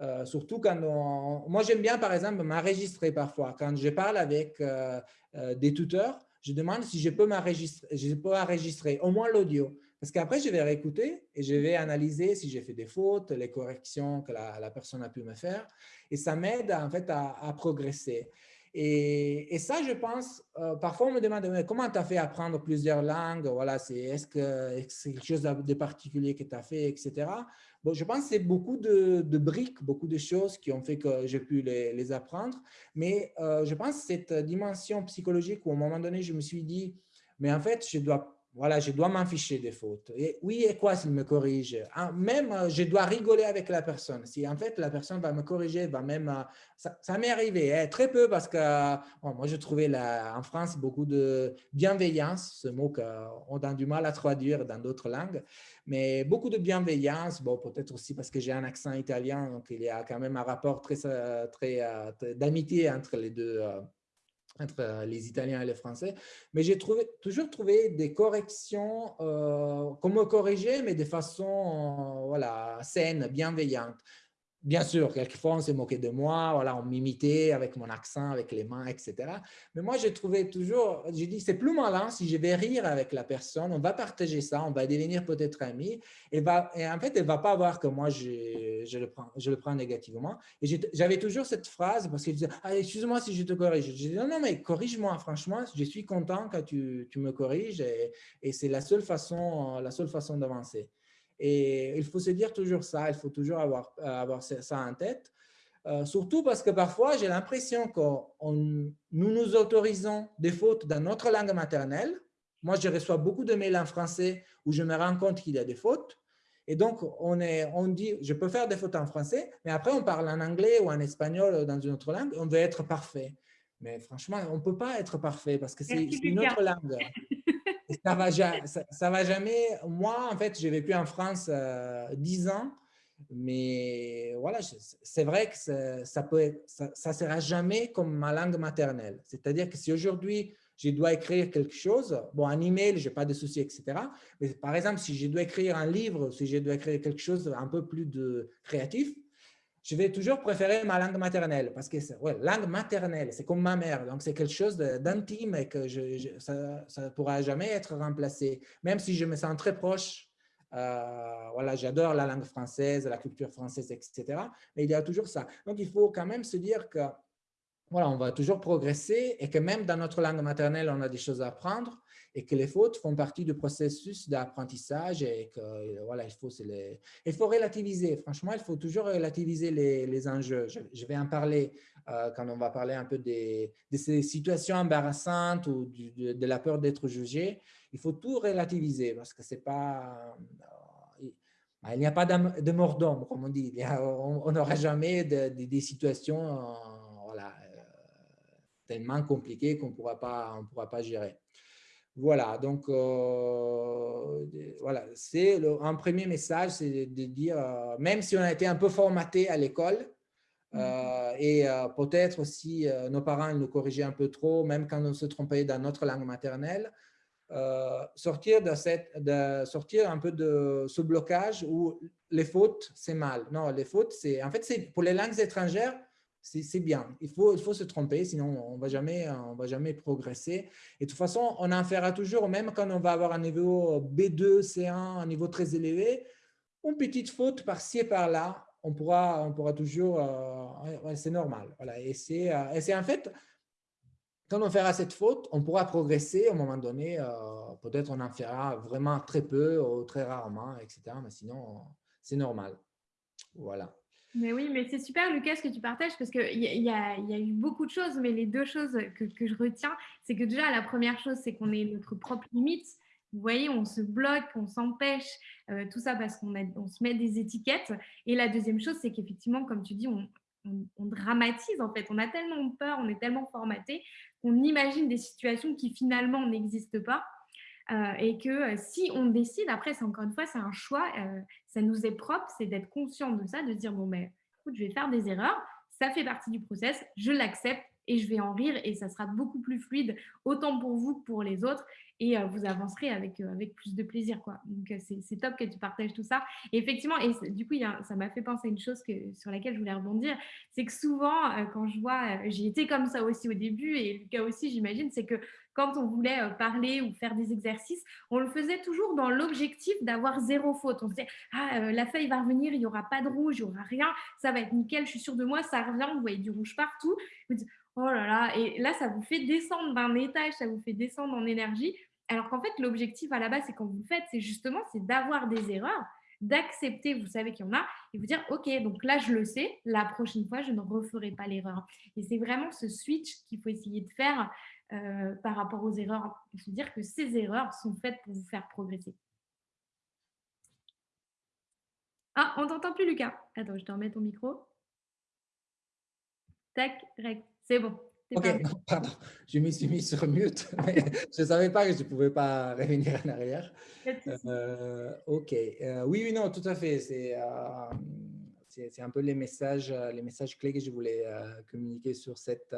euh, surtout quand on… Moi, j'aime bien, par exemple, m'enregistrer parfois. Quand je parle avec euh, euh, des tuteurs, je demande si je peux m'enregistrer, je peux enregistrer au moins l'audio. Parce qu'après, je vais réécouter et je vais analyser si j'ai fait des fautes, les corrections que la, personne a pu me faire. Et ça m'aide en fait à, progresser. Et, ça, je pense, euh, parfois on me demande comment tu as fait apprendre plusieurs langues, voilà, est-ce que c'est quelque chose de particulier que tu as fait, etc. Bon, je pense que c'est beaucoup de, briques, beaucoup de choses qui ont fait que j'ai pu les, apprendre. Mais euh, je pense que cette dimension psychologique où à un moment donné, je me suis dit, mais en fait, je dois voilà, je dois m'en ficher des fautes. Et oui, et quoi s'il me corrige? Ah, Même, euh, je dois rigoler avec la personne. Si en fait, la personne va me corriger, va même… Euh, ça, m'est arrivé, hein, très peu, parce que moi, je trouvais la, en France beaucoup de bienveillance, ce mot qu'on a du mal à traduire dans d'autres langues, mais beaucoup de bienveillance, bon, peut-être aussi parce que j'ai un accent italien, donc il y a quand même un rapport euh, très, très d'amitié entre les deux entre euh, les Italiens et les Français. Mais j'ai toujours trouvé des corrections, euh, comme me corriger, mais de façon euh, voilà, saine, bienveillante. Bien sûr, quelquefois, on s'est moqué de moi, voilà, on m'imitait avec mon accent, avec les mains, etc. Mais moi, j'ai trouvé toujours, j'ai dit, c'est plus malin si je vais rire avec la personne, on va partager ça, on va devenir peut-être amis. Et, en fait, elle ne va pas voir que moi, je, le, prends, négativement. Et j'avais toujours cette phrase parce qu'elle disait, ah, excuse-moi si je te corrige. Je dis, non, non, mais corrige-moi, franchement, je suis content quand tu, tu me corriges et, et c'est la seule façon, la seule façon d'avancer. Et il faut se dire toujours ça, il faut toujours avoir, avoir ça en tête. Euh, surtout parce que parfois, j'ai l'impression que nous nous autorisons des fautes dans notre langue maternelle. Moi, je reçois beaucoup de mails en français où je me rends compte qu'il y a des fautes. Et donc, on, est, on dit, je peux faire des fautes en français, mais après, on parle en anglais ou en espagnol ou dans une autre langue, on veut être parfait. Mais franchement, on ne peut pas être parfait parce que c'est une autre langue. Ça va, va jamais. Moi, en fait, j'ai vécu en France dix ans, mais voilà, c'est vrai que ça ne ça, sera jamais comme ma langue maternelle. C'est-à-dire que si aujourd'hui, je dois écrire quelque chose, bon, un email, je n'ai pas de soucis, etc. Mais par exemple, si je dois écrire un livre, si je dois écrire quelque chose un peu plus de créatif, je vais toujours préférer ma langue maternelle parce que ouais, langue maternelle, c'est comme ma mère. Donc, c'est quelque chose d'intime et que ça ne pourra jamais être remplacé. Même si je me sens très proche, euh, voilà, j'adore la langue française, la culture française, etc. Mais il y a toujours ça. Donc, il faut quand même se dire que voilà, on va toujours progresser et que même dans notre langue maternelle, on a des choses à apprendre et que les fautes font partie du processus d'apprentissage et que voilà, il faut, les, il faut relativiser. Franchement, il faut toujours relativiser les, les enjeux. Je, vais en parler euh, quand on va parler un peu des, de ces situations embarrassantes ou de, la peur d'être jugé. Il faut tout relativiser parce que c'est pas... Euh, il n'y a pas de mort d'homme, comme on dit. on n'aura jamais des situations euh, voilà, tellement compliquées qu'on ne pourra pas gérer. Voilà, donc euh, voilà, c'est un premier message, c'est de dire, euh, même si on a été un peu formaté à l'école, euh, et peut-être aussi nos parents nous corrigeaient un peu trop, même quand on se trompait dans notre langue maternelle, sortir, de cette, de sortir un peu de ce blocage où les fautes, c'est mal. Non, les fautes, c'est en fait, c'est pour les langues étrangères, c'est bien. Il faut, il faut se tromper, sinon on ne va, jamais, progresser. Et de toute façon, on en fera toujours, même quand on va avoir un niveau B2, C1, un niveau très élevé, une petite faute par-ci et par-là, on pourra, on pourra toujours, euh, c'est normal. Voilà. Et c'est euh, en fait, quand on fera cette faute, on pourra progresser à un moment donné. Euh, peut-être on en fera vraiment très peu ou très rarement, etc. Mais sinon, c'est normal. Voilà. Mais oui, mais c'est super, Lucas, ce que tu partages, parce qu'il y, y, a, eu beaucoup de choses, mais les deux choses que, je retiens, c'est que déjà, la première chose, c'est qu'on est notre propre limite. Vous voyez, on se bloque, on s'empêche, euh, tout ça parce qu'on on se met des étiquettes. Et la deuxième chose, c'est qu'effectivement, comme tu dis, on, on, dramatise en fait. On a tellement peur, on est tellement formaté qu'on imagine des situations qui finalement n'existent pas. Euh, et que euh, si on décide, après, c'est encore une fois, c'est un choix, euh, ça nous est propre, c'est d'être conscient de ça, de dire, bon, ben, écoute, je vais faire des erreurs, ça fait partie du process, je l'accepte et je vais en rire et ça sera beaucoup plus fluide, autant pour vous que pour les autres et vous avancerez avec, avec plus de plaisir. Quoi. Donc, c'est top que tu partages tout ça. Et effectivement, et du coup, ça m'a fait penser à une chose que, sur laquelle je voulais rebondir, c'est que souvent, quand je vois, j'ai été comme ça aussi au début et Lucas aussi, j'imagine, c'est que quand on voulait parler ou faire des exercices, on le faisait toujours dans l'objectif d'avoir zéro faute. On se disait, ah, la feuille va revenir, il n'y aura pas de rouge, il n'y aura rien, ça va être nickel, je suis sûre de moi, ça revient, vous voyez du rouge partout. Vous dites, oh là là, et là, ça vous fait descendre d'un étage, ça vous fait descendre en énergie. Alors qu'en fait, l'objectif à la base, c'est quand vous le faites, c'est justement d'avoir des erreurs, d'accepter, vous savez qu'il y en a, et vous dire, OK, donc là, je le sais, la prochaine fois, je ne referai pas l'erreur. Et c'est vraiment ce switch qu'il faut essayer de faire euh, par rapport aux erreurs, et se dire que ces erreurs sont faites pour vous faire progresser. Ah, on t'entend plus, Lucas. Attends, je te remets ton micro. Tac, c'est bon. Ok, pardon, je me suis mis sur mute, je ne savais pas que je ne pouvais pas revenir en arrière. Euh, ok, euh, oui, oui, non, tout à fait. C'est euh, un peu les messages, les messages clés que je voulais communiquer sur cette,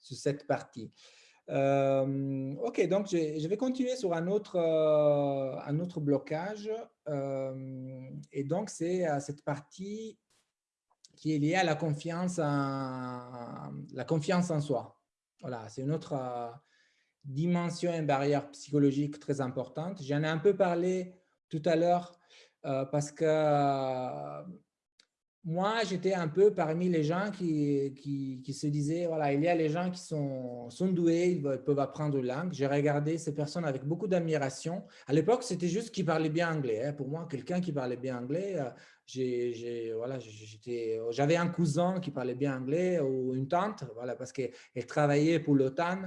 sur cette partie. Ok, donc je, vais continuer sur un autre, un autre blocage. et donc, c'est cette partie qui est lié à la confiance en, la confiance en soi. Voilà, c'est une autre euh, dimension, une barrière psychologique très importante. J'en ai un peu parlé tout à l'heure euh, parce que euh, moi, j'étais un peu parmi les gens qui, qui, se disaient, voilà, il y a les gens qui sont, sont doués, ils peuvent apprendre une langue. J'ai regardé ces personnes avec beaucoup d'admiration. À l'époque, c'était juste qu'ils parlaient bien anglais. Hein. Pour moi, quelqu'un qui parlait bien anglais, voilà, j'avais un cousin qui parlait bien anglais ou une tante, voilà, parce qu'elle travaillait pour l'OTAN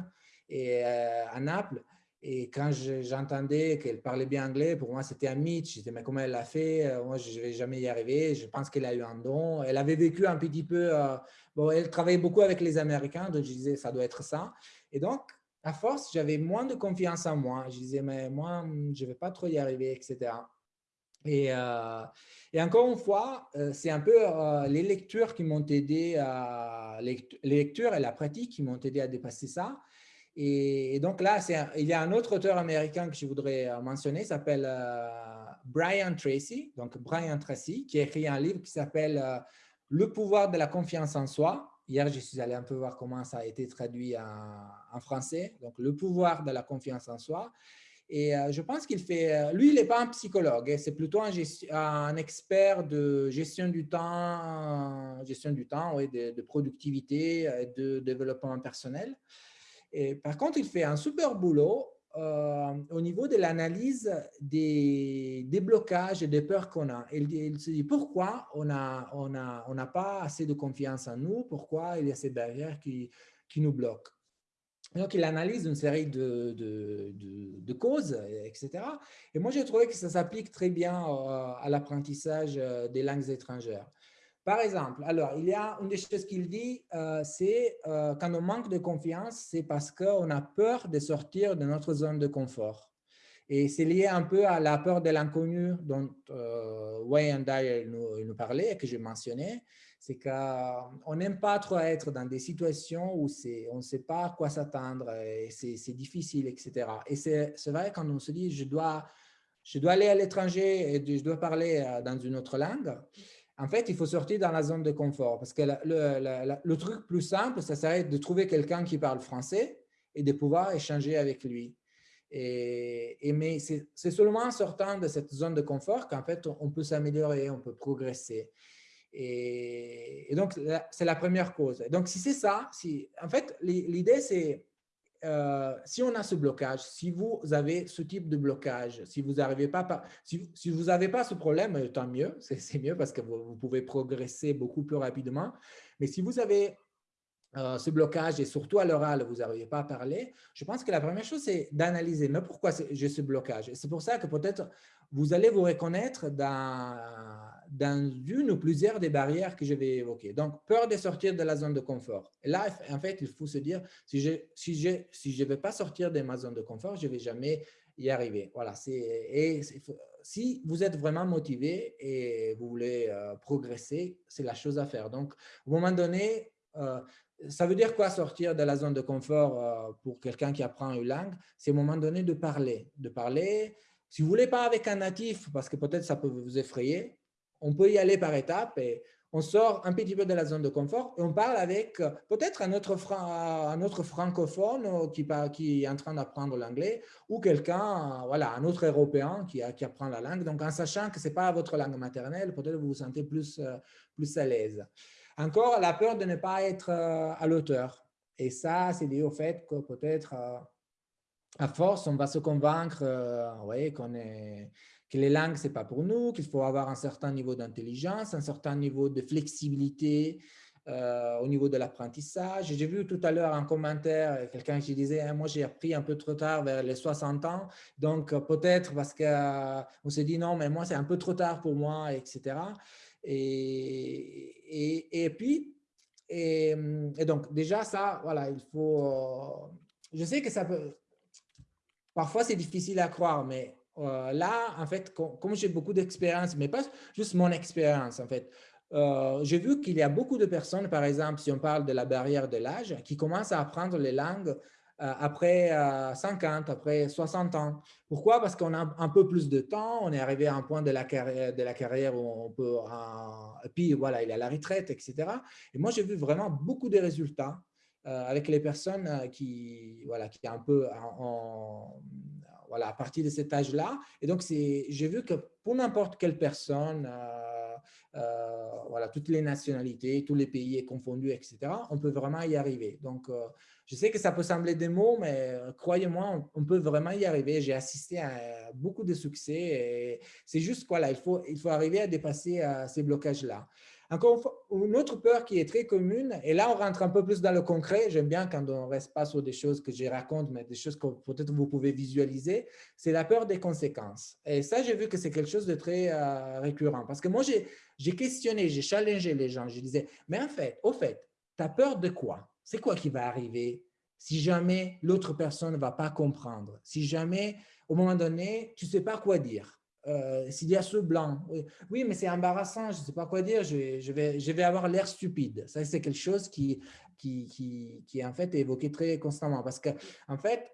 euh, à Naples. Et quand j'entendais qu'elle parlait bien anglais, pour moi, c'était un mythe. Je disais, mais comment elle l'a fait? Euh, Moi, je ne vais jamais y arriver. Je pense qu'elle a eu un don. Elle avait vécu un petit peu... Euh, bon, elle travaillait beaucoup avec les Américains, donc je disais, ça doit être ça. Et donc, à force, j'avais moins de confiance en moi. Je disais, mais moi, je ne vais pas trop y arriver, etc. Et, euh, et encore une fois, c'est un peu les lectures qui m'ont aidé, à, les lectures et la pratique qui m'ont aidé à dépasser ça. Et, donc là, il y a un autre auteur américain que je voudrais mentionner, s'appelle Brian Tracy, donc Brian Tracy, qui a écrit un livre qui s'appelle Le pouvoir de la confiance en soi. Hier, je suis allé un peu voir comment ça a été traduit en, français. Donc, le pouvoir de la confiance en soi. Et euh, je pense qu'il fait, euh, lui, il n'est pas un psychologue, hein, c'est plutôt un, expert de gestion du temps, gestion du temps, oui, de, productivité, euh, de développement personnel. Par contre, il fait un super boulot au niveau de l'analyse des, des, blocages et des peurs qu'on a. Il, il, se dit pourquoi on n'a on a, on a pas assez de confiance en nous, pourquoi il y a ces barrières qui, qui nous bloquent? Donc, il analyse une série de, de, de, causes, etc. Et moi, j'ai trouvé que ça s'applique très bien euh, à l'apprentissage euh, des langues étrangères. Par exemple, alors, il y a une des choses qu'il dit, euh, c'est quand on manque de confiance, c'est parce qu'on a peur de sortir de notre zone de confort. Et c'est lié un peu à la peur de l'inconnu dont Wayne Dyer nous, parlait que j'ai mentionné c'est qu'on n'aime pas trop être dans des situations où on ne sait pas à quoi s'attendre et c'est difficile, etc. Et c'est vrai quand on se dit, je dois, je dois aller à l'étranger et je dois parler euh, dans une autre langue, en fait, il faut sortir dans la zone de confort parce que le, truc plus simple, ça serait de trouver quelqu'un qui parle français et de pouvoir échanger avec lui. Et, et mais c'est seulement en sortant de cette zone de confort qu'en fait, on peut s'améliorer, on peut progresser. Et, donc, c'est la première cause. Donc, si c'est ça, si, en fait, l'idée, c'est euh, si on a ce blocage, si vous avez ce type de blocage, si vous n'arrivez pas, si, si vous n'avez pas ce problème, euh, tant mieux, c'est mieux parce que vous, pouvez progresser beaucoup plus rapidement. Mais si vous avez euh, ce blocage et surtout à l'oral, vous n'arrivez pas à parler, je pense que la première chose, c'est d'analyser, mais pourquoi j'ai ce blocage? C'est pour ça que peut-être vous allez vous reconnaître dans, dans une ou plusieurs des barrières que je vais évoquer. Donc, peur de sortir de la zone de confort. Là, en fait, il faut se dire, si je ne si je, si je vais pas sortir de ma zone de confort, je ne vais jamais y arriver. Voilà. Et si vous êtes vraiment motivé et vous voulez euh, progresser, c'est la chose à faire. Donc, au moment donné, euh, ça veut dire quoi sortir de la zone de confort euh, pour quelqu'un qui apprend une langue? C'est au moment donné de parler. De parler, si vous ne voulez pas avec un natif, parce que peut-être ça peut vous effrayer, on peut y aller par étapes et on sort un petit peu de la zone de confort et on parle avec euh, peut-être un, autre un autre francophone qui, qui est en train d'apprendre l'anglais ou quelqu'un, voilà, un autre européen qui, qui, apprend la langue. Donc, en sachant que ce n'est pas votre langue maternelle, peut-être vous vous sentez plus, plus à l'aise. Encore, la peur de ne pas être euh, à l'auteur. Et ça, c'est lié au fait que peut-être, euh, à force, on va se convaincre euh, qu'on est, les langues, ce n'est pas pour nous, qu'il faut avoir un certain niveau d'intelligence, un certain niveau de flexibilité au niveau de l'apprentissage. J'ai vu tout à l'heure un commentaire, quelqu'un qui disait hein, Moi, j'ai appris un peu trop tard, vers les 60 ans, donc peut-être parce qu'on s'est dit Non, mais moi, c'est un peu trop tard pour moi, etc. Et, et, puis, et, donc déjà ça, voilà, il faut, je sais que ça peut, parfois c'est difficile à croire, mais euh, là, en fait, comme, j'ai beaucoup d'expérience, mais pas juste mon expérience, en fait, euh, j'ai vu qu'il y a beaucoup de personnes, par exemple, si on parle de la barrière de l'âge, qui commencent à apprendre les langues euh, après 50, euh, après 60 ans. Pourquoi? Parce qu'on a un peu plus de temps, on est arrivé à un point de la carrière, de la carrière où on peut, puis voilà, il y a la retraite, etc. Et moi, j'ai vu vraiment beaucoup de résultats avec les personnes qui, voilà, qui est un peu en, voilà, à partir de cet âge-là. Et donc, j'ai vu que pour n'importe quelle personne, voilà, toutes les nationalités, tous les pays confondus, etc., on peut vraiment y arriver. Donc, je sais que ça peut sembler des mots, mais euh, croyez-moi, on, peut vraiment y arriver. J'ai assisté à beaucoup de succès. C'est juste quoi là, il faut, il faut arriver à dépasser euh, ces blocages-là. Encore une autre peur qui est très commune, et là on rentre un peu plus dans le concret, j'aime bien quand on ne reste pas sur des choses que je raconte, mais des choses que peut-être vous pouvez visualiser, c'est la peur des conséquences. Et ça, j'ai vu que c'est quelque chose de très euh, récurrent, parce que moi, j'ai questionné, j'ai challengé les gens, je disais, mais en fait, au fait, tu as peur de quoi? C'est quoi qui va arriver si jamais l'autre personne ne va pas comprendre, si jamais, au moment donné, tu ne sais pas quoi dire? Euh, s'il y a ce blanc, oui, mais c'est embarrassant, je ne sais pas quoi dire, je, vais, je vais avoir l'air stupide. Ça, c'est quelque chose qui, qui, qui, qui, est en fait évoqué très constamment. Parce que, en fait,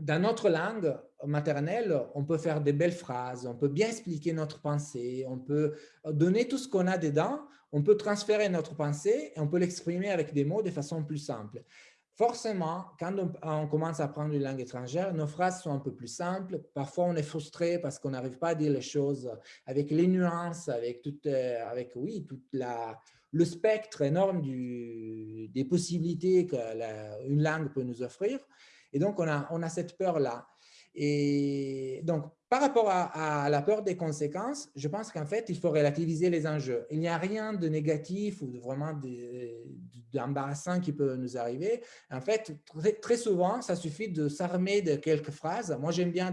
dans notre langue maternelle, on peut faire des belles phrases, on peut bien expliquer notre pensée, on peut donner tout ce qu'on a dedans, on peut transférer notre pensée et on peut l'exprimer avec des mots de façon plus simple. Forcément, quand on, commence à apprendre une langue étrangère, nos phrases sont un peu plus simples. Parfois, on est frustré parce qu'on n'arrive pas à dire les choses avec les nuances, avec, toute, euh, avec oui, toute la, le spectre énorme des possibilités qu'une langue peut nous offrir. Et donc, on a, on a cette peur-là. Et donc, par rapport à, la peur des conséquences, je pense qu'en fait, il faut relativiser les enjeux. Il n'y a rien de négatif ou de vraiment d'embarrassant qui peut nous arriver. En fait, très, souvent, ça suffit de s'armer de quelques phrases. Moi, j'aime bien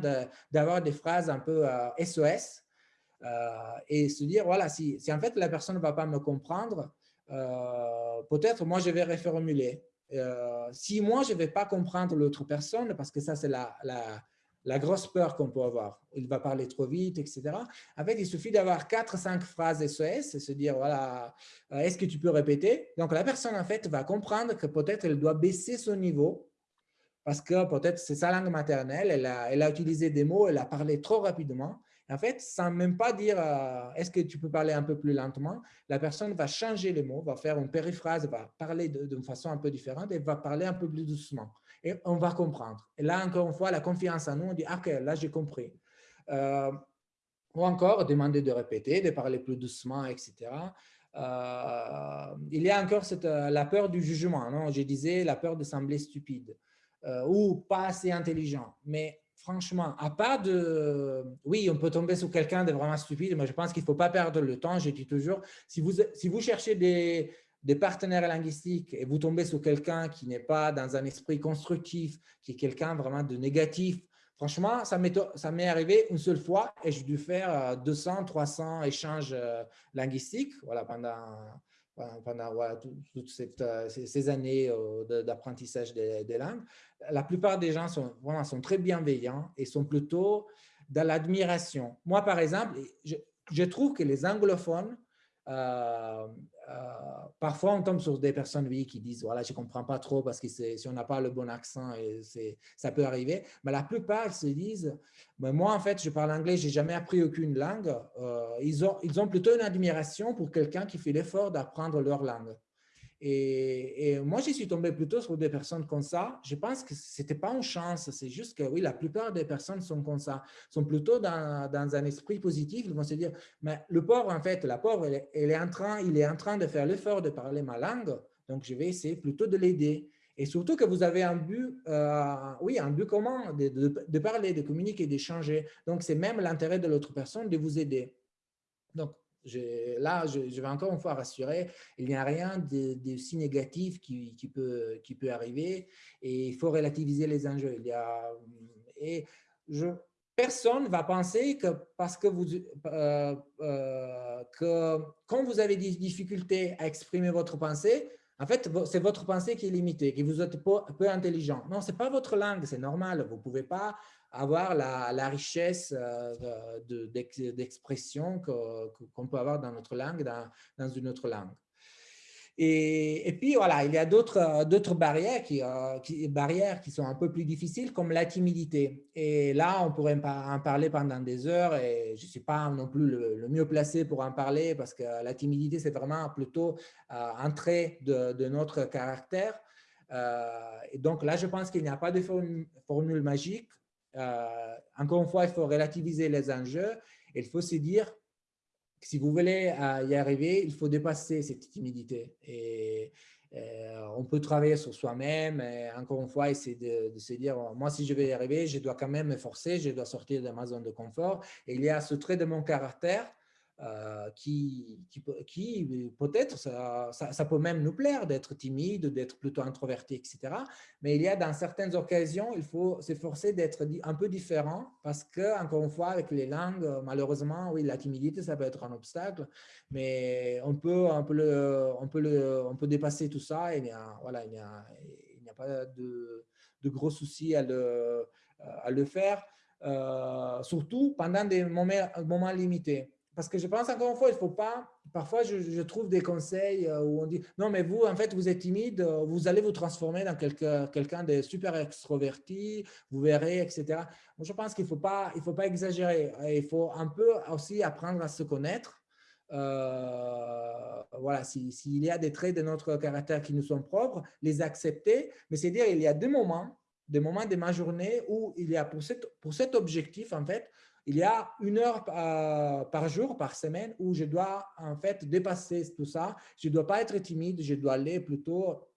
d'avoir des phrases un peu SOS euh, euh, et se dire, voilà, si, en fait la personne ne va pas me comprendre, euh, peut-être moi, je vais reformuler. si moi, je ne vais pas comprendre l'autre personne, parce que ça, c'est la la grosse peur qu'on peut avoir. Il va parler trop vite, etc. En fait, il suffit d'avoir quatre, cinq phrases SOS et se dire, voilà, euh, est-ce que tu peux répéter? Donc, la personne, en fait, va comprendre que peut-être elle doit baisser son niveau parce que peut-être c'est sa langue maternelle, elle a, elle a utilisé des mots, elle a parlé trop rapidement en fait, sans même pas dire euh, est-ce que tu peux parler un peu plus lentement, la personne va changer les mots, va faire une périphrase, va parler d'une façon un peu différente et va parler un peu plus doucement. Et on va comprendre. Et là, encore une fois, la confiance en nous, on dit ah, « Ok, là, j'ai compris. Euh, ou encore, demander de répéter, de parler plus doucement, etc. Euh, il y a encore cette, la peur du jugement. Non? Je disais la peur de sembler stupide ou pas assez intelligent. Mais franchement, à part de… Oui, on peut tomber sur quelqu'un de vraiment stupide, mais je pense qu'il ne faut pas perdre le temps. Je dis toujours, si vous, si vous cherchez des, des partenaires linguistiques et vous tombez sur quelqu'un qui n'est pas dans un esprit constructif, qui est quelqu'un vraiment de négatif, franchement, ça m'est arrivé une seule fois et j'ai dû faire 200, euh, 300 échanges euh, linguistiques voilà, pendant pendant toutes euh, ces, années d'apprentissage des, langues, la plupart des gens sont, vraiment, sont très bienveillants et sont plutôt dans l'admiration. Moi, par exemple, je trouve que les anglophones euh, euh, parfois, on tombe sur des personnes oui, qui disent voilà, je comprends pas trop parce que si on n'a pas le bon accent, et ça peut arriver. Mais la plupart se disent mais moi, en fait, je parle anglais, je n'ai jamais appris aucune langue. Euh, ils ont plutôt une admiration pour quelqu'un qui fait l'effort d'apprendre leur langue. Et, moi, j'y suis tombé plutôt sur des personnes comme ça. Je pense que ce n'était pas une chance, c'est juste que oui, la plupart des personnes sont comme ça, sont plutôt dans, dans un esprit positif. Ils vont se dire, mais le pauvre, en fait, la pauvre, elle, est en train, il est en train de faire l'effort de parler ma langue, donc je vais essayer plutôt de l'aider. Et surtout que vous avez un but, euh, oui, un but commun de, de, de parler, de communiquer, d'échanger. Donc, c'est même l'intérêt de l'autre personne de vous aider. Donc, là, je, vais encore une fois rassurer, il n'y a rien de, si négatif qui, peut, arriver et il faut relativiser les enjeux. Il y a, et personne ne va penser que parce euh, euh, que quand vous avez des difficultés à exprimer votre pensée, en fait, c'est votre pensée qui est limitée, que vous êtes peu intelligent. Non, ce n'est pas votre langue, c'est normal. Vous ne pouvez pas avoir la, richesse euh, d'expression qu'on peut avoir dans notre langue, dans, une autre langue. Et, puis, voilà, il y a d'autres barrières qui, euh, barrières qui sont un peu plus difficiles, comme la timidité. Et là, on pourrait en parler pendant des heures et je ne suis pas non plus le, mieux placé pour en parler parce que la timidité, c'est vraiment plutôt euh, un trait de, notre caractère. et donc là, je pense qu'il n'y a pas de formule magique. Euh, encore une fois, il faut relativiser les enjeux. Il faut se dire que si vous voulez euh, y arriver, il faut dépasser cette timidité. Euh, on peut travailler sur soi-même. Encore une fois, essayer de, se dire, moi, si je vais y arriver, je dois quand même me forcer, je dois sortir de ma zone de confort. Il y a ce trait de mon caractère euh, qui, qui, peut-être, ça, ça, peut même nous plaire d'être timide, d'être plutôt introverti, etc. Mais il y a dans certaines occasions, il faut s'efforcer d'être un peu différent parce que, encore une fois, avec les langues, malheureusement, oui, la timidité, ça peut être un obstacle, mais on peut, on peut, le, on peut, le, on peut dépasser tout ça et il n'y a, voilà, il a, pas de, de, gros soucis à le, à le faire, surtout pendant des moments, moments limités parce que je pense encore une fois, il ne faut pas, parfois je, trouve des conseils euh, où on dit, non mais vous, en fait, vous êtes timide, euh, vous allez vous transformer dans quelqu'un de super extroverti, vous verrez, etc. Moi, je pense qu'il ne faut, pas, il faut pas exagérer. Il faut un peu aussi apprendre à se connaître. Euh, voilà, s'il y a des traits de notre caractère qui nous sont propres, les accepter, mais c'est dire il y a des moments, des moments de ma journée où il y a pour cet objectif, en fait, il y a une heure euh, par jour, par semaine, où je dois en fait dépasser tout ça. Je ne dois pas être timide, je dois aller plutôt,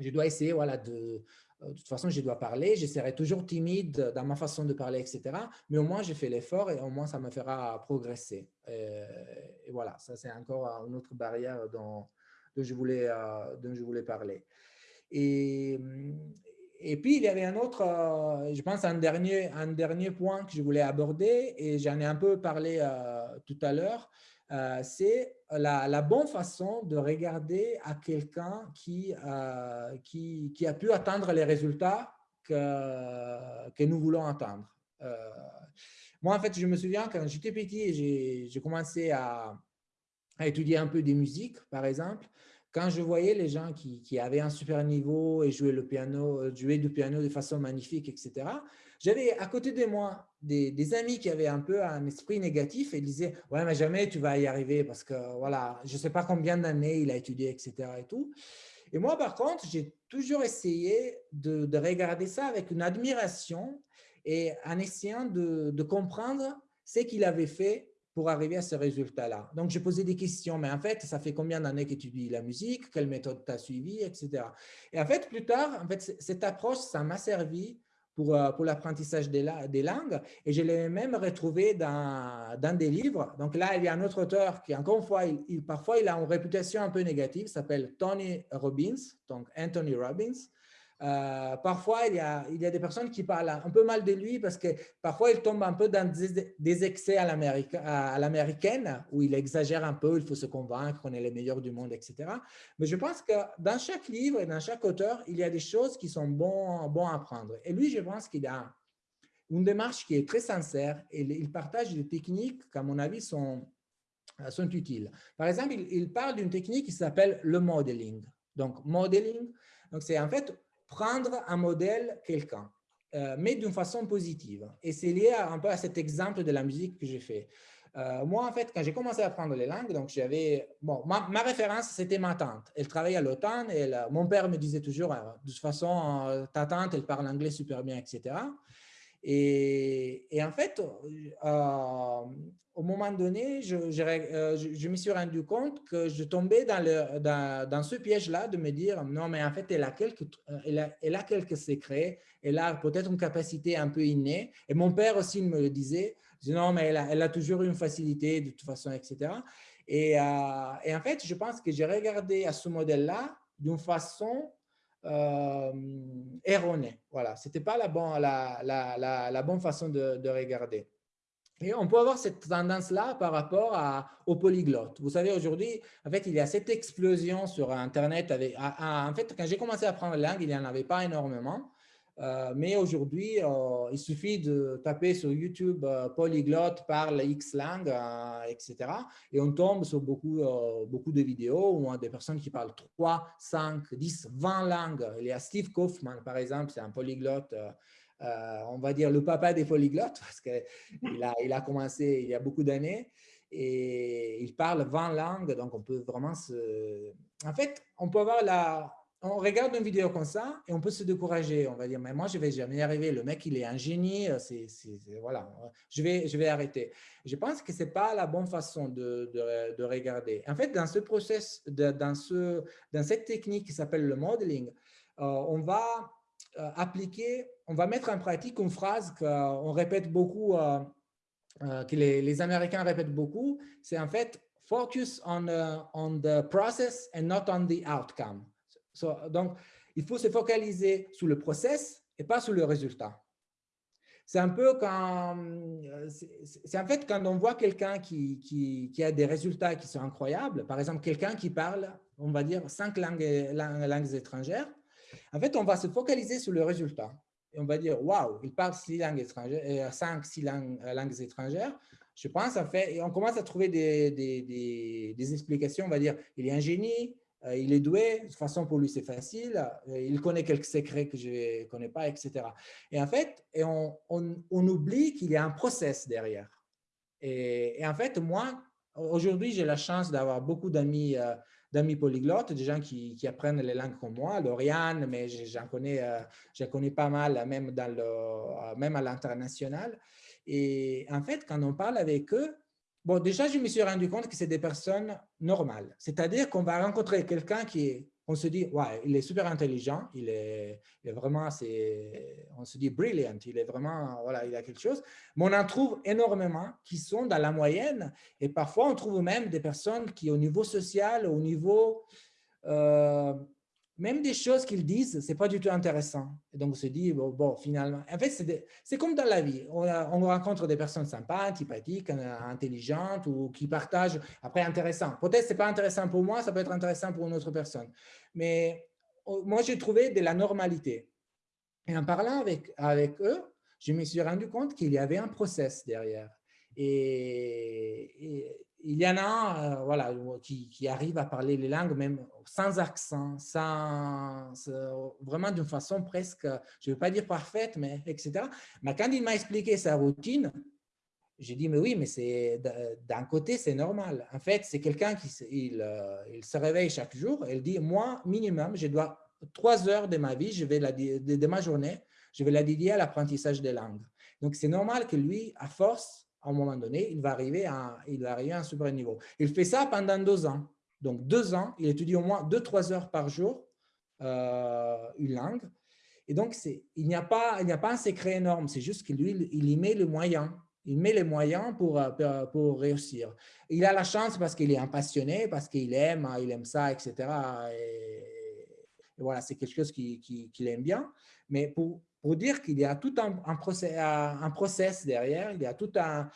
je dois essayer voilà, de, euh, de toute façon, je dois parler, je serai toujours timide dans ma façon de parler, etc. Mais au moins, j'ai fait l'effort et au moins, ça me fera progresser. Et, voilà, ça, c'est encore une autre barrière dont, je, voulais, euh, dont je voulais parler. Et, et puis, il y avait un autre, euh, je pense, un dernier, un dernier point que je voulais aborder, et j'en ai un peu parlé euh, tout à l'heure, euh, c'est la, bonne façon de regarder à quelqu'un qui, qui, a pu atteindre les résultats que, que nous voulons atteindre. moi, en fait, je me souviens quand j'étais petit, j'ai commencé à étudier un peu des musiques, par exemple quand je voyais les gens qui, avaient un super niveau et jouaient, le piano, euh, jouaient du piano de façon magnifique, etc., j'avais à côté de moi des, amis qui avaient un peu un esprit négatif et disaient « Ouais, mais jamais tu vas y arriver parce que voilà, je ne sais pas combien d'années il a étudié, etc. » et. Et moi, par contre, j'ai toujours essayé de, regarder ça avec une admiration et en essayant de, de comprendre ce qu'il avait fait pour arriver à ce résultat-là. Donc, j'ai posé des questions, mais en fait, ça fait combien d'années que tu étudies la musique, quelle méthode tu as suivi, etc. Et en fait, plus tard, en fait, cette approche, ça m'a servi pour, euh, pour l'apprentissage des, des, langues et je l'ai même retrouvé dans, dans, des livres. Donc là, il y a un autre auteur qui, encore une fois, il, parfois, il a une réputation un peu négative, s'appelle Tony Robbins, donc Anthony Robbins. Euh, parfois, il y, a, il y, a, des personnes qui parlent un peu mal de lui parce que parfois, il tombe un peu dans des, excès à l'américaine où il exagère un peu, il faut se convaincre qu'on est les meilleurs du monde, etc. Mais je pense que dans chaque livre et dans chaque auteur, il y a des choses qui sont bons, bons à apprendre. Et lui, je pense qu'il a une démarche qui est très sincère et il partage des techniques qui, à mon avis, sont, sont utiles. Par exemple, il, il parle d'une technique qui s'appelle le modeling. Donc, modeling, c'est en fait prendre un modèle quelqu'un, euh, mais d'une façon positive. Et c'est lié un peu à cet exemple de la musique que j'ai fait. Euh, moi, en fait, quand j'ai commencé à apprendre les langues, donc j'avais, bon, ma, référence, c'était ma tante. Elle travaillait à l'OTAN et mon père me disait toujours, euh, de toute façon, ta tante, elle parle anglais super bien, etc. Et, en fait, au moment donné, je, me suis rendu compte que je tombais dans, ce piège-là de me dire, non, mais en fait, elle a quelques, a, elle a quelques secrets, elle a peut-être une capacité un peu innée. Et mon père aussi me le disait, non, mais elle a, elle a toujours une facilité de toute façon, etc. Et, euh, et en fait, je pense que j'ai regardé à ce modèle-là d'une façon euh, erronée. Voilà, ce n'était pas la, bon, la, la, la, bonne façon de, de regarder. Et on peut avoir cette tendance-là par rapport à, aux polyglottes. Vous savez, aujourd'hui, en fait, il y a cette explosion sur Internet. Avec, en fait, quand j'ai commencé à apprendre la langue, il n'y en avait pas énormément. Euh, mais aujourd'hui, euh, il suffit de taper sur YouTube euh, polyglotte parle X langue, etc. Et on tombe sur beaucoup, beaucoup de vidéos où on a des personnes qui parlent 3, 5, 10, 20 langues. Il y a Steve Kaufman, par exemple, c'est un polyglotte on va dire, le papa des polyglottes, parce qu'il a, il a commencé il y a beaucoup d'années et il parle 20 langues, donc on peut vraiment se... En fait, on peut avoir la... On regarde une vidéo comme ça et on peut se décourager. On va dire, mais moi, je ne vais jamais y arriver. Le mec, il est un génie. C'est, voilà, je vais, je vais arrêter. Je pense que ce n'est pas la bonne façon de, de, regarder. En fait, dans ce process, dans, ce, dans cette technique qui s'appelle le modeling, euh, on va euh, appliquer, on va mettre en pratique une phrase qu'on répète beaucoup, euh, euh, que les, Américains répètent beaucoup, c'est en fait « focus on, on the process and not on the outcome Donc, il faut se focaliser sur le process et pas sur le résultat. C'est un peu quand, c'est en fait quand on voit quelqu'un qui, qui, a des résultats qui sont incroyables, par exemple quelqu'un qui parle, on va dire, cinq langues, langues étrangères, en fait, on va se focaliser sur le résultat. Et on va dire, waouh, il parle six langues étrangères, cinq, six langues, langues étrangères. Je pense, en fait, on commence à trouver des, des, des, explications. On va dire, il est un génie, euh, il est doué, de toute façon, pour lui, c'est facile. Euh, il connaît quelques secrets que je ne connais pas, etc. Et en fait, et on, on, oublie qu'il y a un process derrière. Et, en fait, moi, aujourd'hui, j'ai la chance d'avoir beaucoup d'amis euh, d'amis polyglottes, des gens qui, qui, apprennent les langues comme moi, Lauriane, mais j'en connais, connais pas mal, même, dans le, même à l'international. Et en fait, quand on parle avec eux, bon, déjà, je me suis rendu compte que c'est des personnes normales. C'est-à-dire qu'on va rencontrer quelqu'un qui on se dit, ouais, il est super intelligent, il est, il est vraiment, on se dit brilliant, il est vraiment, voilà, il a quelque chose. Mais on en trouve énormément qui sont dans la moyenne et parfois on trouve même des personnes qui, au niveau social, au niveau euh, même des choses qu'ils disent, ce n'est pas du tout intéressant. Et donc, on se dit, bon, finalement, en fait, c'est comme dans la vie. On, on, rencontre des personnes sympas, antipathiques, euh, intelligentes ou qui partagent, après, intéressant. Peut-être ce n'est pas intéressant pour moi, ça peut être intéressant pour une autre personne. Mais oh, moi, j'ai trouvé de la normalité. Et en parlant avec, avec eux, je me suis rendu compte qu'il y avait un process derrière. et, il y en a euh, voilà, qui, qui, arrivent à parler les langues même sans accent, sans, vraiment d'une façon presque, je ne veux pas dire parfaite, mais etc. Mais quand il m'a expliqué sa routine, j'ai dit, mais oui, mais c'est d'un côté, c'est normal. En fait, c'est quelqu'un qui il, euh, il, se réveille chaque jour il dit, moi, minimum, je dois trois heures de ma vie, je vais la, de ma journée, je vais la dédier à l'apprentissage des langues. Donc, c'est normal que lui, à force, à moment donné, il va arriver à, il va à un super niveau. Il fait ça pendant deux ans. Donc, deux ans, il étudie au moins deux, trois heures par jour euh, une langue. Et donc, il n'y a, pas, il a pas un secret énorme, c'est juste que lui, il y met les moyens. Il met les moyens pour, euh, pour réussir. Il a la chance parce qu'il est un passionné, parce qu'il aime, il aime ça, etc. Et, voilà, c'est quelque chose qu'il qui, aime bien. Mais pour, pour dire qu'il y a tout un, un, process, un, process, derrière, il y a tout un,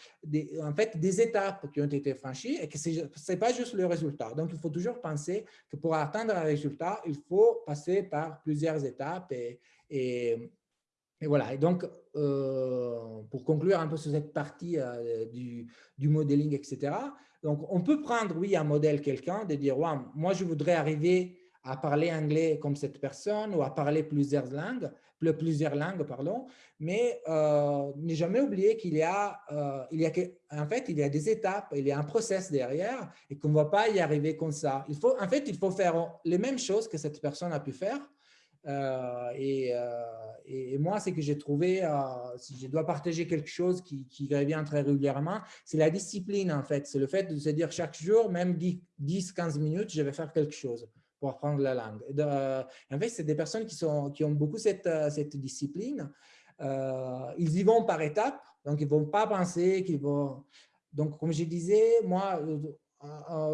en fait, des étapes qui ont été franchies et que ce n'est pas juste le résultat. Donc, il faut toujours penser que pour atteindre un résultat, il faut passer par plusieurs étapes et, et, voilà. Et donc, euh, pour conclure un peu sur cette partie euh, du, du, modeling, etc., donc on peut prendre, oui, un modèle quelqu'un, de dire, ouais, moi, je voudrais arriver à parler anglais comme cette personne ou à parler plusieurs langues plusieurs langues, pardon, mais euh, ne jamais oublier qu'il y a, euh, il y a en fait, il y a des étapes, il y a un process derrière et qu'on ne va pas y arriver comme ça. Il faut, en fait, il faut faire les mêmes choses que cette personne a pu faire. Euh, et, et, moi, ce que j'ai trouvé, si je dois partager quelque chose qui, qui revient très régulièrement, c'est la discipline, en fait. C'est le fait de se dire chaque jour, même 10-15 minutes, je vais faire quelque chose pour apprendre la langue. Euh, en fait, c'est des personnes qui, sont, qui ont beaucoup cette, euh, cette discipline. Euh, ils y vont par étapes, donc ils ne vont pas penser qu'ils vont… Donc, comme je disais, moi,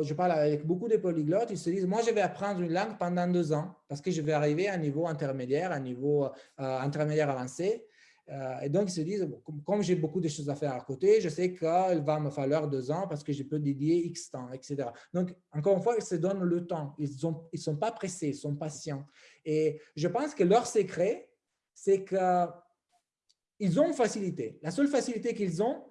je parle avec beaucoup de polyglottes, ils se disent, moi, je vais apprendre une langue pendant deux ans parce que je vais arriver à un niveau intermédiaire, à un niveau intermédiaire avancé. Euh, et donc, ils se disent, comme, j'ai beaucoup de choses à faire à côté, je sais qu'il va me falloir deux ans parce que je peux dédier X temps, etc. Donc, encore une fois, ils se donnent le temps. Ils ne ils sont pas pressés, ils sont patients. Et je pense que leur secret, c'est qu'ils ont une facilité. La seule facilité qu'ils ont,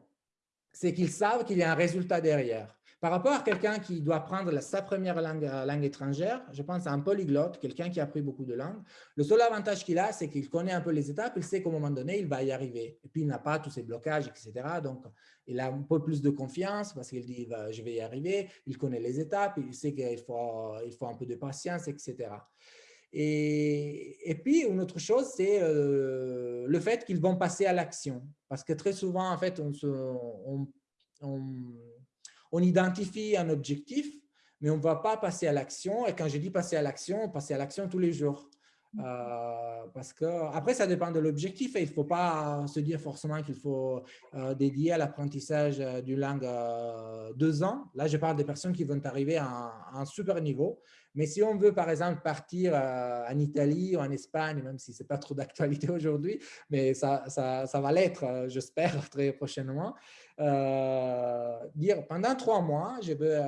c'est qu'ils savent qu'il y a un résultat derrière. Par rapport à quelqu'un qui doit apprendre sa première langue, euh, langue étrangère, je pense à un polyglotte, quelqu'un qui a appris beaucoup de langues. Le seul avantage qu'il a, c'est qu'il connaît un peu les étapes, il sait qu'à un moment donné, il va y arriver. Et puis, il n'a pas tous ces blocages, etc. Donc, il a un peu plus de confiance parce qu'il dit, je vais y arriver. Il connaît les étapes, il sait qu'il faut, un peu de patience, etc. Et, puis, une autre chose, c'est euh, le fait qu'ils vont passer à l'action. Parce que très souvent, en fait, on, se, on on identifie un objectif, mais on ne va pas passer à l'action. Et quand je dis passer à l'action, passer à l'action tous les jours. Euh, parce que après, ça dépend de l'objectif et il ne faut pas se dire forcément qu'il faut euh, dédier à l'apprentissage euh, d'une langue deux ans. Là, je parle des personnes qui vont arriver à un, super niveau. Mais si on veut, par exemple, partir en Italie ou en Espagne, même si ce n'est pas trop d'actualité aujourd'hui, mais ça, ça, ça va l'être, j'espère, très prochainement, dire pendant trois mois, je veux,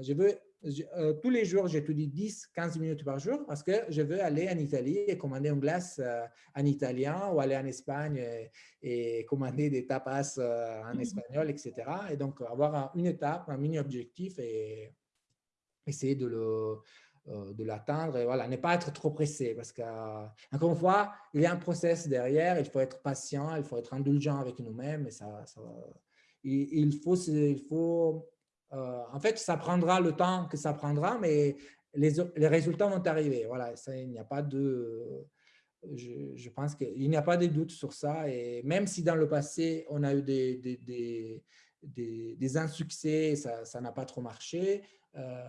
je veux euh, tous les jours, j'étudie 10-15 minutes par jour parce que je veux aller en Italie et commander une glace euh, en italien ou aller en Espagne et, commander des tapas euh, en mmh. espagnol, etc. Et donc, avoir une étape, un mini-objectif et essayer de le, de l'atteindre et voilà, ne pas être trop pressé parce qu'encore une fois, il y a un process derrière, il faut être patient, il faut être indulgent avec nous-mêmes et ça, ça, il, faut, il faut euh, en fait, ça prendra le temps que ça prendra, mais les, les résultats vont arriver. Voilà, ça, il n'y a pas de... Je, je pense qu'il n'y a pas de doute sur ça. Et même si dans le passé, on a eu des, des, des, des, insuccès, ça n'a pas trop marché, euh,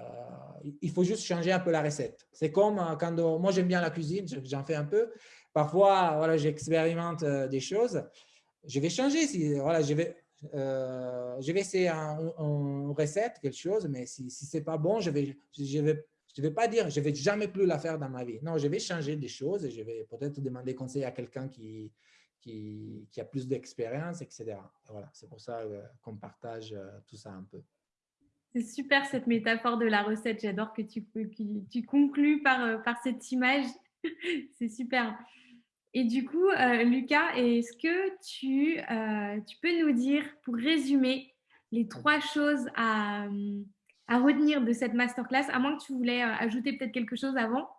il faut juste changer un peu la recette. C'est comme euh, quand moi j'aime bien la cuisine, j'en fais un peu. Parfois, voilà, j'expérimente des choses. Je vais changer. Si, voilà, je vais, je vais essayer une recette, quelque chose, mais si, si ce n'est pas bon, je ne vais, pas dire je ne vais jamais plus la faire dans ma vie. Non, je vais changer des choses et je vais peut-être demander conseil à quelqu'un qui, a plus d'expérience, etc. Voilà, c'est pour ça euh, qu'on partage euh, tout ça un peu. C'est super cette métaphore de la recette. J'adore que tu, que conclues par cette image. c'est super. Et du coup, euh, Lucas, est-ce que tu, euh, tu, peux nous dire, pour résumer, les trois choses à, à, retenir de cette masterclass, à moins que tu voulais euh, ajouter peut-être quelque chose avant?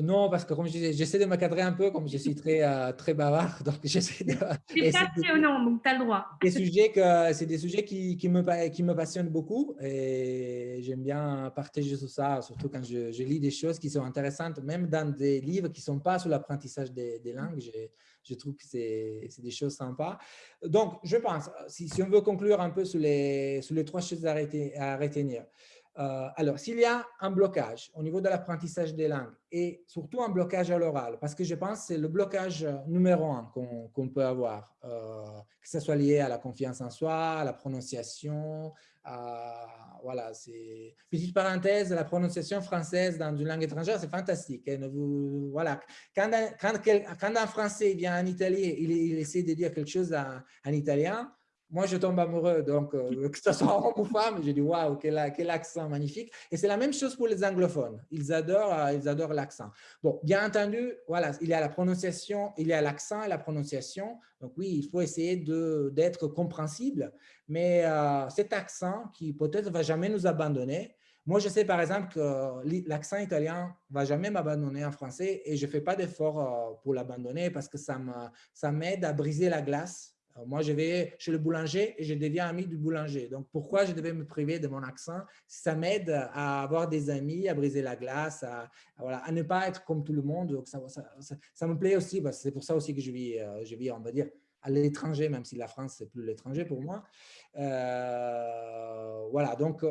Non, parce que comme je disais, j'essaie de me cadrer un peu, comme je suis très, euh, très bavard, donc j'essaie de... C'est passionnant, donc tu as le droit. Des sujets c'est des sujets qui, qui, me, qui me passionnent beaucoup et j'aime bien partager tout ça, surtout quand je, je, lis des choses qui sont intéressantes, même dans des livres qui ne sont pas sur l'apprentissage des, des, langues, je, je trouve que c'est des choses sympas. Donc, je pense, si, si, on veut conclure un peu sur les, sur les trois choses à, à retenir, euh, alors, s'il y a un blocage au niveau de l'apprentissage des langues et surtout un blocage à l'oral, parce que je pense que c'est le blocage numéro un qu'on peut avoir, euh, que ce soit lié à la confiance en soi, à la prononciation, voilà, c'est petite parenthèse, la prononciation française dans une langue étrangère, c'est fantastique. Hein, voilà, quand un, quand, un Français vient en Italie, il, il, essaie de dire quelque chose en italien, moi, je tombe amoureux, donc euh, que ce soit homme ou femme, je dis waouh, quel, quel, accent magnifique. Et c'est la même chose pour les anglophones. Ils adorent, euh, ils adorent l'accent. Bon, bien entendu, voilà, il y a la prononciation, il y a l'accent et la prononciation. Donc oui, il faut essayer d'être compréhensible. Mais euh, cet accent qui peut-être va jamais nous abandonner. Moi, je sais par exemple que l'accent italien va jamais m'abandonner en français et je fais pas d'effort pour l'abandonner parce que ça m'aide à briser la glace moi, je vais chez le boulanger et je deviens ami du boulanger. Donc, pourquoi je devais me priver de mon accent? Ça m'aide à avoir des amis, à briser la glace, à, voilà, à ne pas être comme tout le monde. Ça, me plaît aussi. C'est pour ça aussi que je vis, euh, je vis, on va dire, à l'étranger, même si la France, c'est plus l'étranger pour moi. Euh, voilà, donc,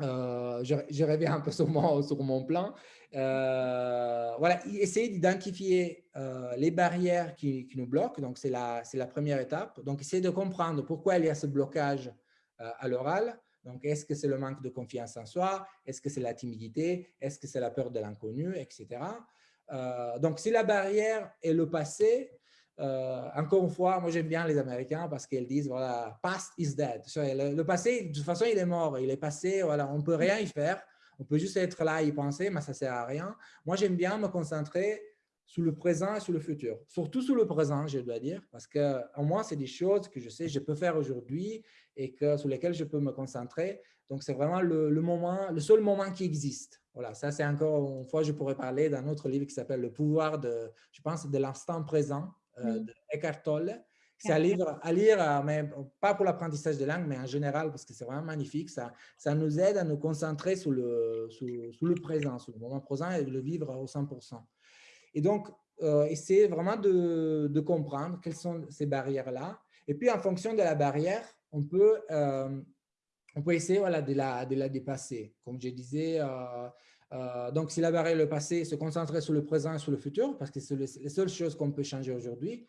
euh, je, je, reviens un peu sur mon, plan. Euh, voilà, essayer d'identifier euh, les barrières qui, nous bloquent. Donc, c'est la, la première étape. Donc, essayer de comprendre pourquoi il y a ce blocage euh, à l'oral. Donc, est-ce que c'est le manque de confiance en soi? Est-ce que c'est la timidité? Est-ce que c'est la peur de l'inconnu, etc. donc, si la barrière est le passé, euh, encore une fois, moi j'aime bien les Américains parce qu'ils disent voilà, past is dead. Le, passé, de toute façon, il est mort, il est passé, voilà, on ne peut rien y faire. On peut juste être là et y penser, mais ça ne sert à rien. Moi, j'aime bien me concentrer sur le présent et sur le futur. Surtout sur le présent, je dois dire, parce que au moins, c'est des choses que je sais je peux faire aujourd'hui et que, sur lesquelles je peux me concentrer. Donc, c'est vraiment le, le, moment, le seul moment qui existe. Voilà, ça, c'est encore une fois, je pourrais parler d'un autre livre qui s'appelle Le pouvoir de, je pense, de l'instant présent euh, de Eckhart Tolle. C'est un livre à lire, euh, mais pas pour l'apprentissage de langue, mais en général, parce que c'est vraiment magnifique. Ça, ça nous aide à nous concentrer sur le, sur, le présent, sur le moment présent et le vivre au 100%. Et donc, euh, essayer vraiment de, de, comprendre quelles sont ces barrières-là. Et puis, en fonction de la barrière, on peut, on peut essayer voilà, de, la, de la dépasser. Comme je disais, euh, donc, si la barrière est le passé, se concentrer sur le présent et sur le futur, parce que c'est les, seules choses qu'on peut changer aujourd'hui.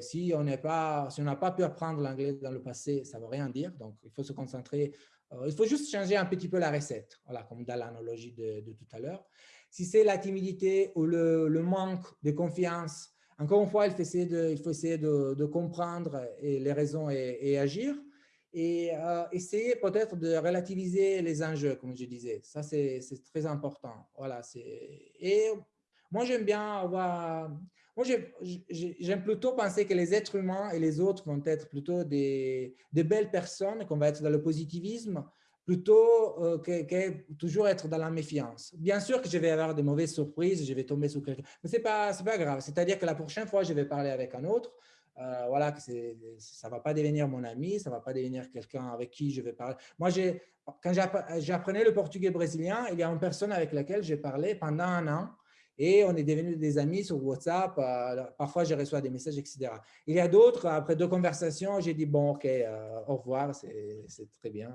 Si on n'a pas, si pas pu apprendre l'anglais dans le passé, ça ne veut rien dire. Donc, il faut se concentrer. Euh, il faut juste changer un petit peu la recette, voilà, comme dans l'analogie de, tout à l'heure. Si c'est la timidité ou le, manque de confiance, encore une fois, il faut essayer de, il faut essayer de, comprendre les raisons et, agir. Et euh, essayer peut-être de relativiser les enjeux, comme je disais. Ça, c'est très important. Voilà, et moi, j'aime bien avoir… Moi, j'aime plutôt penser que les êtres humains et les autres vont être plutôt des, des belles personnes, qu'on va être dans le positivisme, plutôt euh, que, toujours être dans la méfiance. Bien sûr que je vais avoir de mauvaises surprises, je vais tomber sur quelqu'un, mais ce n'est pas, pas grave. C'est-à-dire que la prochaine fois, je vais parler avec un autre, euh, voilà, que ça ne va pas devenir mon ami, ça ne va pas devenir quelqu'un avec qui je vais parler. Moi, quand j'apprenais le portugais brésilien, il y a une personne avec laquelle j'ai parlé pendant un an et on est devenus des amis sur WhatsApp. Euh, parfois, je reçois des messages, etc. Il y a d'autres, après deux conversations, j'ai dit, bon, OK, au revoir, c'est très bien.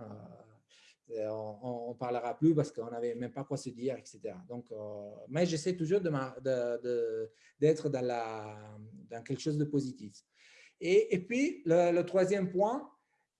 Euh, on ne parlera plus parce qu'on n'avait même pas quoi se dire, etc. Donc, euh, mais j'essaie toujours d'être de, de, dans, dans quelque chose de positif. Et, et puis, le, troisième point,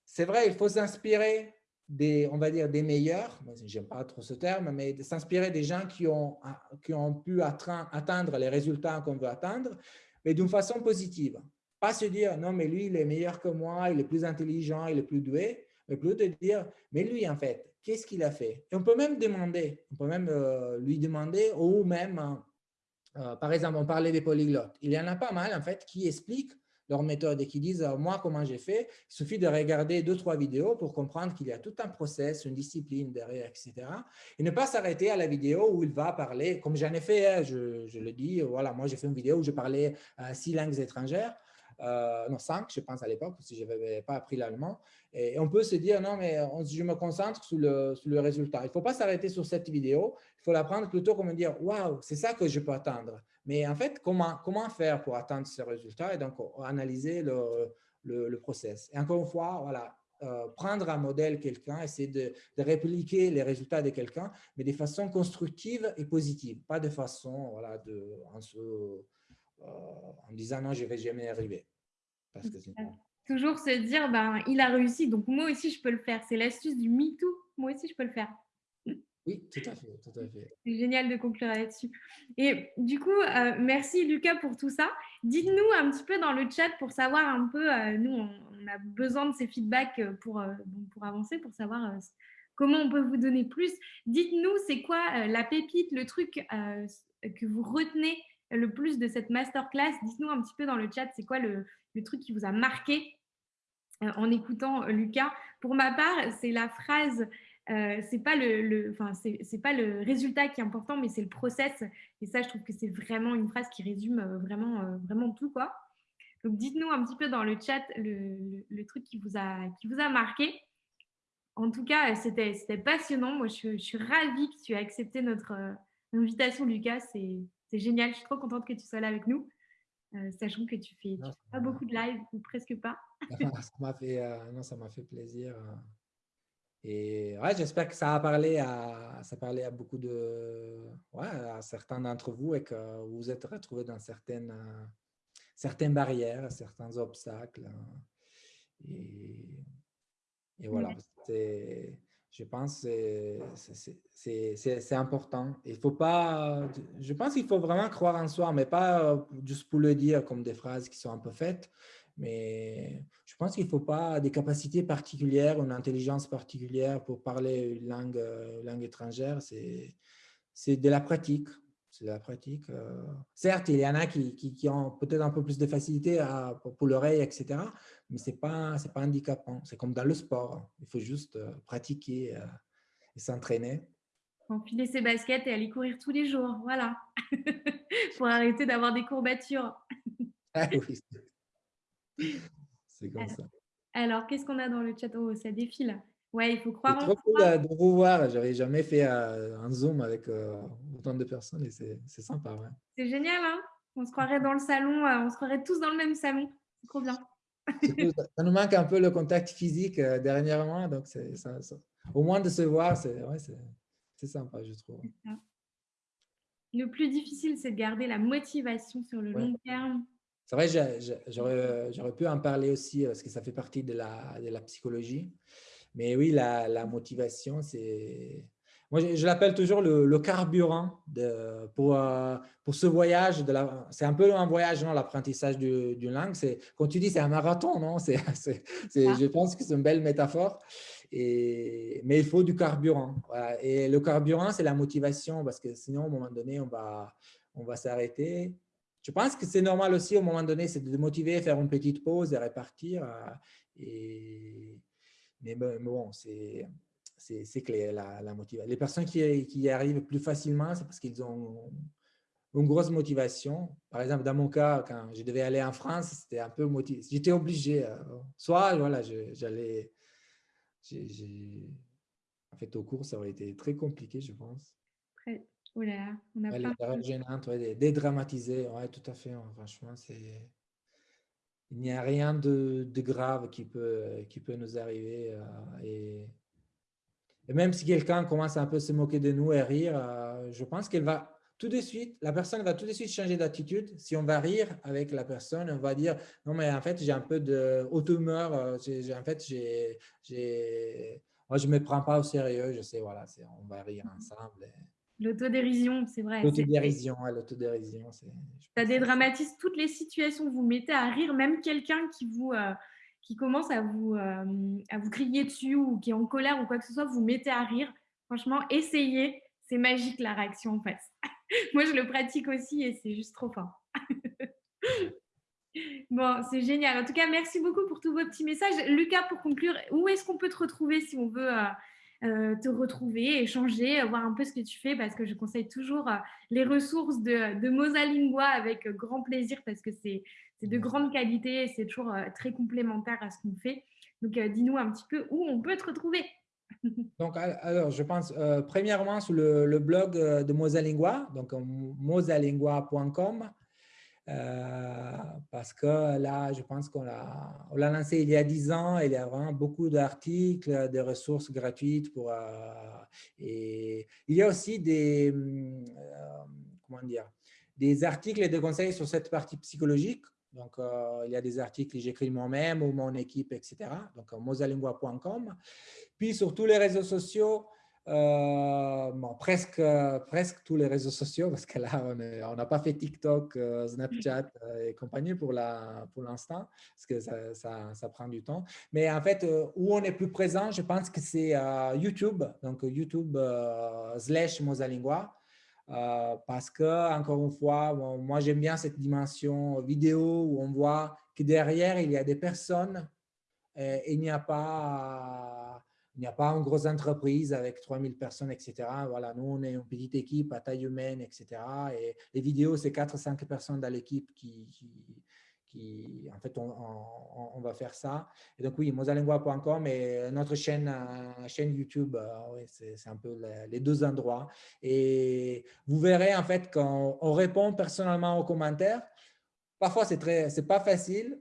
c'est vrai, il faut s'inspirer des, on va dire, des meilleurs, j'aime pas trop ce terme, mais de s'inspirer des gens qui ont, qui ont pu atteindre les résultats qu'on veut atteindre, mais d'une façon positive. Pas se dire, non, mais lui, il est meilleur que moi, il est plus intelligent, il est plus doué, mais plutôt de dire, mais lui, en fait, qu'est-ce qu'il a fait? Et on peut même demander, on peut même euh, lui demander, ou même, euh, euh, par exemple, on parlait des polyglottes. Il y en a pas mal, en fait, qui expliquent leur méthode et qui disent, moi, comment j'ai fait? Il suffit de regarder deux, trois vidéos pour comprendre qu'il y a tout un process, une discipline derrière, etc. Et ne pas s'arrêter à la vidéo où il va parler, comme j'en ai fait, hein, je, je, le dis, voilà, moi, j'ai fait une vidéo où je parlais six langues étrangères. Euh, non, cinq, je pense à l'époque, que je n'avais pas appris l'allemand. Et on peut se dire, non, mais je me concentre sur le, sur le résultat. Il ne faut pas s'arrêter sur cette vidéo. Il faut la prendre plutôt comme dire, waouh, c'est ça que je peux atteindre. Mais en fait, comment, comment faire pour atteindre ce résultat et donc analyser le, le, process. Et encore une fois, voilà, euh, prendre un modèle quelqu'un, essayer de, de, répliquer les résultats de quelqu'un, mais de façon constructive et positive, pas de façon voilà, de, euh, en disant non, je ne vais jamais arriver. Parce que Toujours se dire, ben, il a réussi, donc moi aussi je peux le faire. C'est l'astuce du MeToo, moi aussi je peux le faire. Oui, tout à fait. Tout à fait. C'est génial de conclure là-dessus. Et du coup, euh, merci Lucas pour tout ça. Dites-nous un petit peu dans le chat pour savoir un peu, euh, nous on, a besoin de ces feedbacks pour, pour avancer, pour savoir comment on peut vous donner plus. Dites-nous, c'est quoi la pépite, le truc que vous retenez le plus de cette masterclass Dites-nous un petit peu dans le chat, c'est quoi le, truc qui vous a marqué euh, en écoutant euh, Lucas? Pour ma part, c'est la phrase euh, c'est pas le, enfin c'est pas le résultat qui est important, mais c'est le process. Et ça, je trouve que c'est vraiment une phrase qui résume vraiment, vraiment tout quoi. Donc, dites-nous un petit peu dans le chat le, truc qui vous a, qui vous a marqué. En tout cas, c'était passionnant. Moi, je, je, suis ravie que tu aies accepté notre invitation, Lucas. C'est c'est génial. Je suis trop contente que tu sois là avec nous, euh, sachant que tu fais, pas beaucoup de live ou presque pas. ça m'a fait, euh, non, ça m'a fait plaisir. Euh. Et ouais, j'espère que ça a parlé à, ça a parlé à beaucoup de, ouais, à certains d'entre vous et que vous vous êtes retrouvés dans certaines, certaines barrières, certains obstacles. Et, et voilà, c'est je pense que c'est important. Il faut pas, je pense qu'il faut vraiment croire en soi, mais pas euh, juste pour le dire comme des phrases qui sont un peu faites. Mais je pense qu'il ne faut pas des capacités particulières, une intelligence particulière pour parler une langue, euh, langue étrangère. C'est de la pratique c'est la pratique. Euh. Certes, il y en a qui, qui, ont peut-être un peu plus de facilité à, pour l'oreille, etc. Mais ce n'est pas, pas handicapant. C'est comme dans le sport. Hein. Il faut juste euh, pratiquer euh, et s'entraîner. Enfiler ses baskets et aller courir tous les jours. Voilà. pour arrêter d'avoir des courbatures. ah oui. C'est comme ça. Alors, qu'est-ce qu'on a dans le chat? Oh, ça défile. Ouais, il faut croire en trop cool euh, de vous voir. J'avais jamais fait euh, un Zoom avec euh, autant de personnes et c'est sympa. Ouais. C'est génial, hein On se croirait dans le salon, on se croirait tous dans le même salon. C'est trop bien. ça nous manque un peu le contact physique dernièrement, donc ça, au moins de se voir, c'est ouais, sympa, je trouve. Le plus difficile, c'est de garder la motivation sur le long terme. C'est vrai, j'aurais pu en parler aussi parce que ça fait partie de la, de la psychologie. Mais oui, la, motivation, c'est… moi, je, l'appelle toujours le, carburant de, pour, euh, pour ce voyage. C'est un peu un voyage, non, l'apprentissage d'une langue. Quand tu dis c'est un marathon, non c'est ah. Je pense que c'est une belle métaphore. Et, mais il faut du carburant. Et le carburant, c'est la motivation parce que sinon, à un moment donné, on va, on va s'arrêter. Je pense que c'est normal aussi, au moment donné, c'est de motiver, faire une petite pause et repartir. Euh, et, mais bon, c'est c'est clair, la, la motivation. Les personnes qui, qui, y arrivent plus facilement, c'est parce qu'ils ont une grosse motivation. Par exemple, dans mon cas, quand je devais aller en France, c'était un peu motivé. J'étais obligé. Euh, soit, voilà, j'allais... En fait, au cours, ça aurait été très compliqué, je pense. Très. Oh là on a ouais, plein gênante, ouais, dédramatiser. Ouais, tout à fait. franchement, c'est il n'y a rien de, de, grave qui peut, qui peut nous arriver. Euh, et et même si quelqu'un commence un peu à se moquer de nous et rire, euh, je pense qu'elle va tout de suite, la personne va tout de suite changer d'attitude. Si on va rire avec la personne, on va dire non mais en fait j'ai un peu de haute humeur. Euh, en fait j'ai, moi je me prends pas au sérieux. Je sais voilà, on va rire ensemble. L'autodérision, c'est vrai. L'autodérision, l'autodérision. Ça dédramatise toutes les situations. Vous mettez à rire même quelqu'un qui vous, euh, qui commence à vous, euh, à vous crier dessus ou qui est en colère ou quoi que ce soit, vous mettez à rire. Franchement, essayez. C'est magique la réaction en fait. Moi, je le pratique aussi et c'est juste trop fort. bon, c'est génial. En tout cas, merci beaucoup pour tous vos petits messages. Lucas, pour conclure, où est-ce qu'on peut te retrouver si on veut euh, te retrouver, échanger, voir un peu ce que tu fais parce que je conseille toujours les ressources de, de Mosalingua avec grand plaisir parce que c'est de grande qualité et c'est toujours euh, très complémentaire à ce qu'on fait. Donc, euh, dis-nous un petit peu où on peut te retrouver. Donc, alors, je pense euh, premièrement sur le, blog de Mosalingua, donc mosalingua.com, parce que là, je pense qu'on l'a lancé il y a 10 ans il y a vraiment beaucoup d'articles, de ressources gratuites. Pour, et il y a aussi des, comment dire, des articles et des conseils sur cette partie psychologique donc, euh, il y a des articles que j'écris moi-même ou mon équipe, etc. Donc, mosalingua.com. Puis, sur tous les réseaux sociaux, euh, presque, presque tous les réseaux sociaux, parce que là, on n'a pas fait TikTok, euh, Snapchat et compagnie pour l'instant, pour parce que ça, ça, prend du temps. Mais en fait, où on est plus présent, je pense que c'est YouTube, donc YouTube slash Mosalingua. Euh, parce que, encore une fois, moi j'aime bien cette dimension vidéo où on voit que derrière il y a des personnes et il n'y a pas il n'y a pas une grosse entreprise avec 3000 personnes, etc. Voilà, nous, on est une petite équipe à taille humaine, etc. Et les vidéos, c'est 4 ou 5 personnes dans l'équipe qui, en fait, on, va faire ça. Et donc, oui, mosalingua.com et notre chaîne, euh, YouTube, euh, c'est un peu les, deux endroits. Et vous verrez, en fait, quand on répond personnellement aux commentaires, parfois, c'est très, c'est pas facile,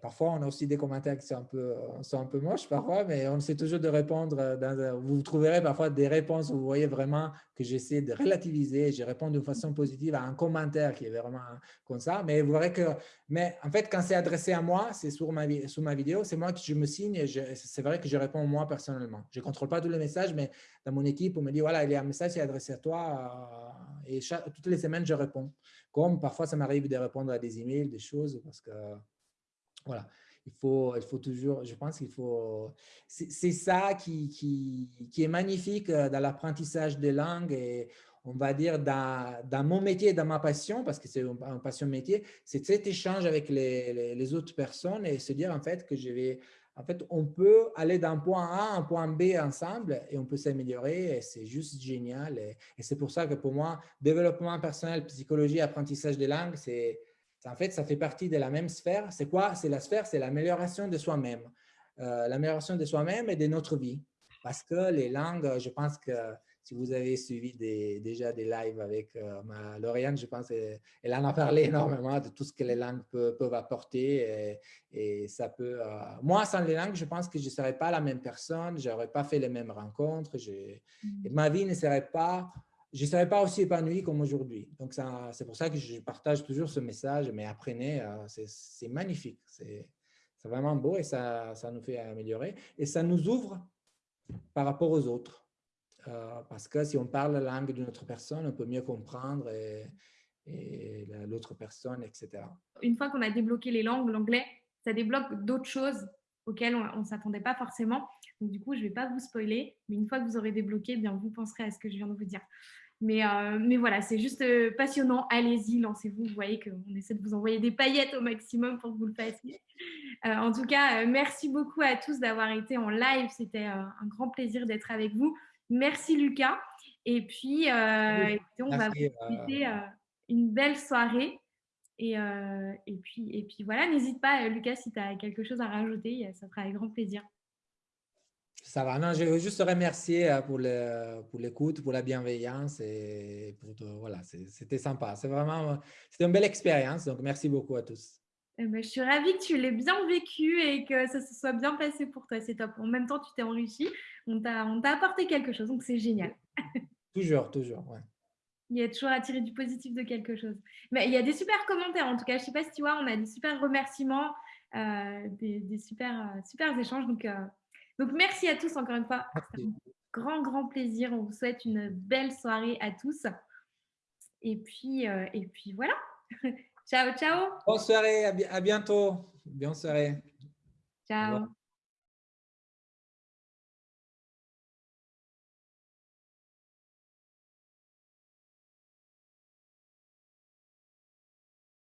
Parfois, on a aussi des commentaires qui sont un peu, euh, sont un peu moches, parfois, mais on essaie toujours de répondre. Euh, vous trouverez parfois des réponses où vous voyez vraiment que j'essaie de relativiser. Je réponds d'une façon positive à un commentaire qui est vraiment comme ça. Mais vous verrez que, mais en fait, quand c'est adressé à moi, c'est sur ma, sur ma vidéo, c'est moi qui je me signe et c'est vrai que je réponds moi personnellement. Je ne contrôle pas tous les messages, mais dans mon équipe, on me dit voilà, il y a un message qui est adressé à toi euh, et toutes les semaines, je réponds. Comme parfois, ça m'arrive de répondre à des emails, des choses parce que voilà. Il faut, il faut toujours, je pense qu'il faut, c'est ça qui, qui, qui, est magnifique euh, dans l'apprentissage des langues et on va dire dans, dans, mon métier, dans ma passion, parce que c'est une, passion métier, c'est cet échange avec les, les, autres personnes et se dire en fait que je vais, en fait, on peut aller d'un point A à un point B ensemble et on peut s'améliorer et c'est juste génial. Et, et c'est pour ça que pour moi, développement personnel, psychologie, apprentissage des langues, c'est en fait, ça fait partie de la même sphère. C'est quoi? C'est la sphère, c'est l'amélioration de soi-même. Euh, l'amélioration de soi-même et de notre vie. Parce que les langues, je pense que si vous avez suivi déjà des lives avec euh, ma Lauriane, je pense qu'elle en a parlé énormément de tout ce que les langues peuvent, apporter. Et, ça peut. Euh, moi, sans les langues, je pense que je ne serais pas la même personne, je n'aurais pas fait les mêmes rencontres. Mmh. ma vie ne serait pas je ne serais pas aussi épanoui comme aujourd'hui. Donc, c'est pour ça que je partage toujours ce message, mais apprenez, euh, c'est magnifique. C'est vraiment beau et ça, ça nous fait améliorer. Et ça nous ouvre par rapport aux autres. parce que si on parle la langue d'une autre personne, on peut mieux comprendre l'autre personne, etc. Une fois qu'on a débloqué les langues, l'anglais, ça débloque d'autres choses auxquelles on ne s'attendait pas forcément. Donc, du coup, je ne vais pas vous spoiler, mais une fois que vous aurez débloqué, eh bien, vous penserez à ce que je viens de vous dire. Mais, euh, mais voilà, c'est juste euh, passionnant. Allez-y, lancez-vous. Vous voyez qu'on essaie de vous envoyer des paillettes au maximum pour que vous le fassiez. Euh, en tout cas, merci beaucoup à tous d'avoir été en live. C'était un grand plaisir d'être avec vous. Merci Lucas. Et puis, on va vous souhaiter une belle soirée. Et, et, puis, et puis voilà, n'hésite pas, Lucas, si tu as quelque chose à rajouter, ça fera avec grand plaisir. Ça va. Non, je veux juste te remercier euh, pour l'écoute, pour, la bienveillance et pour voilà, c'était sympa. C'est vraiment, c'était une belle expérience. Donc, merci beaucoup à tous. Eh ben, je suis ravie que tu l'aies bien vécu et que ça se soit bien passé pour toi. C'est top. En même temps, tu t'es enrichi. On t'a apporté quelque chose, donc c'est génial. toujours, toujours, ouais. Il y a toujours à tirer du positif de quelque chose. Mais il y a des super commentaires. En tout cas, je ne sais pas si tu vois, on a des super remerciements, euh, des, super, euh, super échanges. Donc, donc, merci à tous encore une fois. Un grand, grand plaisir. On vous souhaite une belle soirée à tous. Et puis, euh, et puis voilà. ciao, ciao. Bonne soirée. À, bientôt. Bonne soirée. Ciao.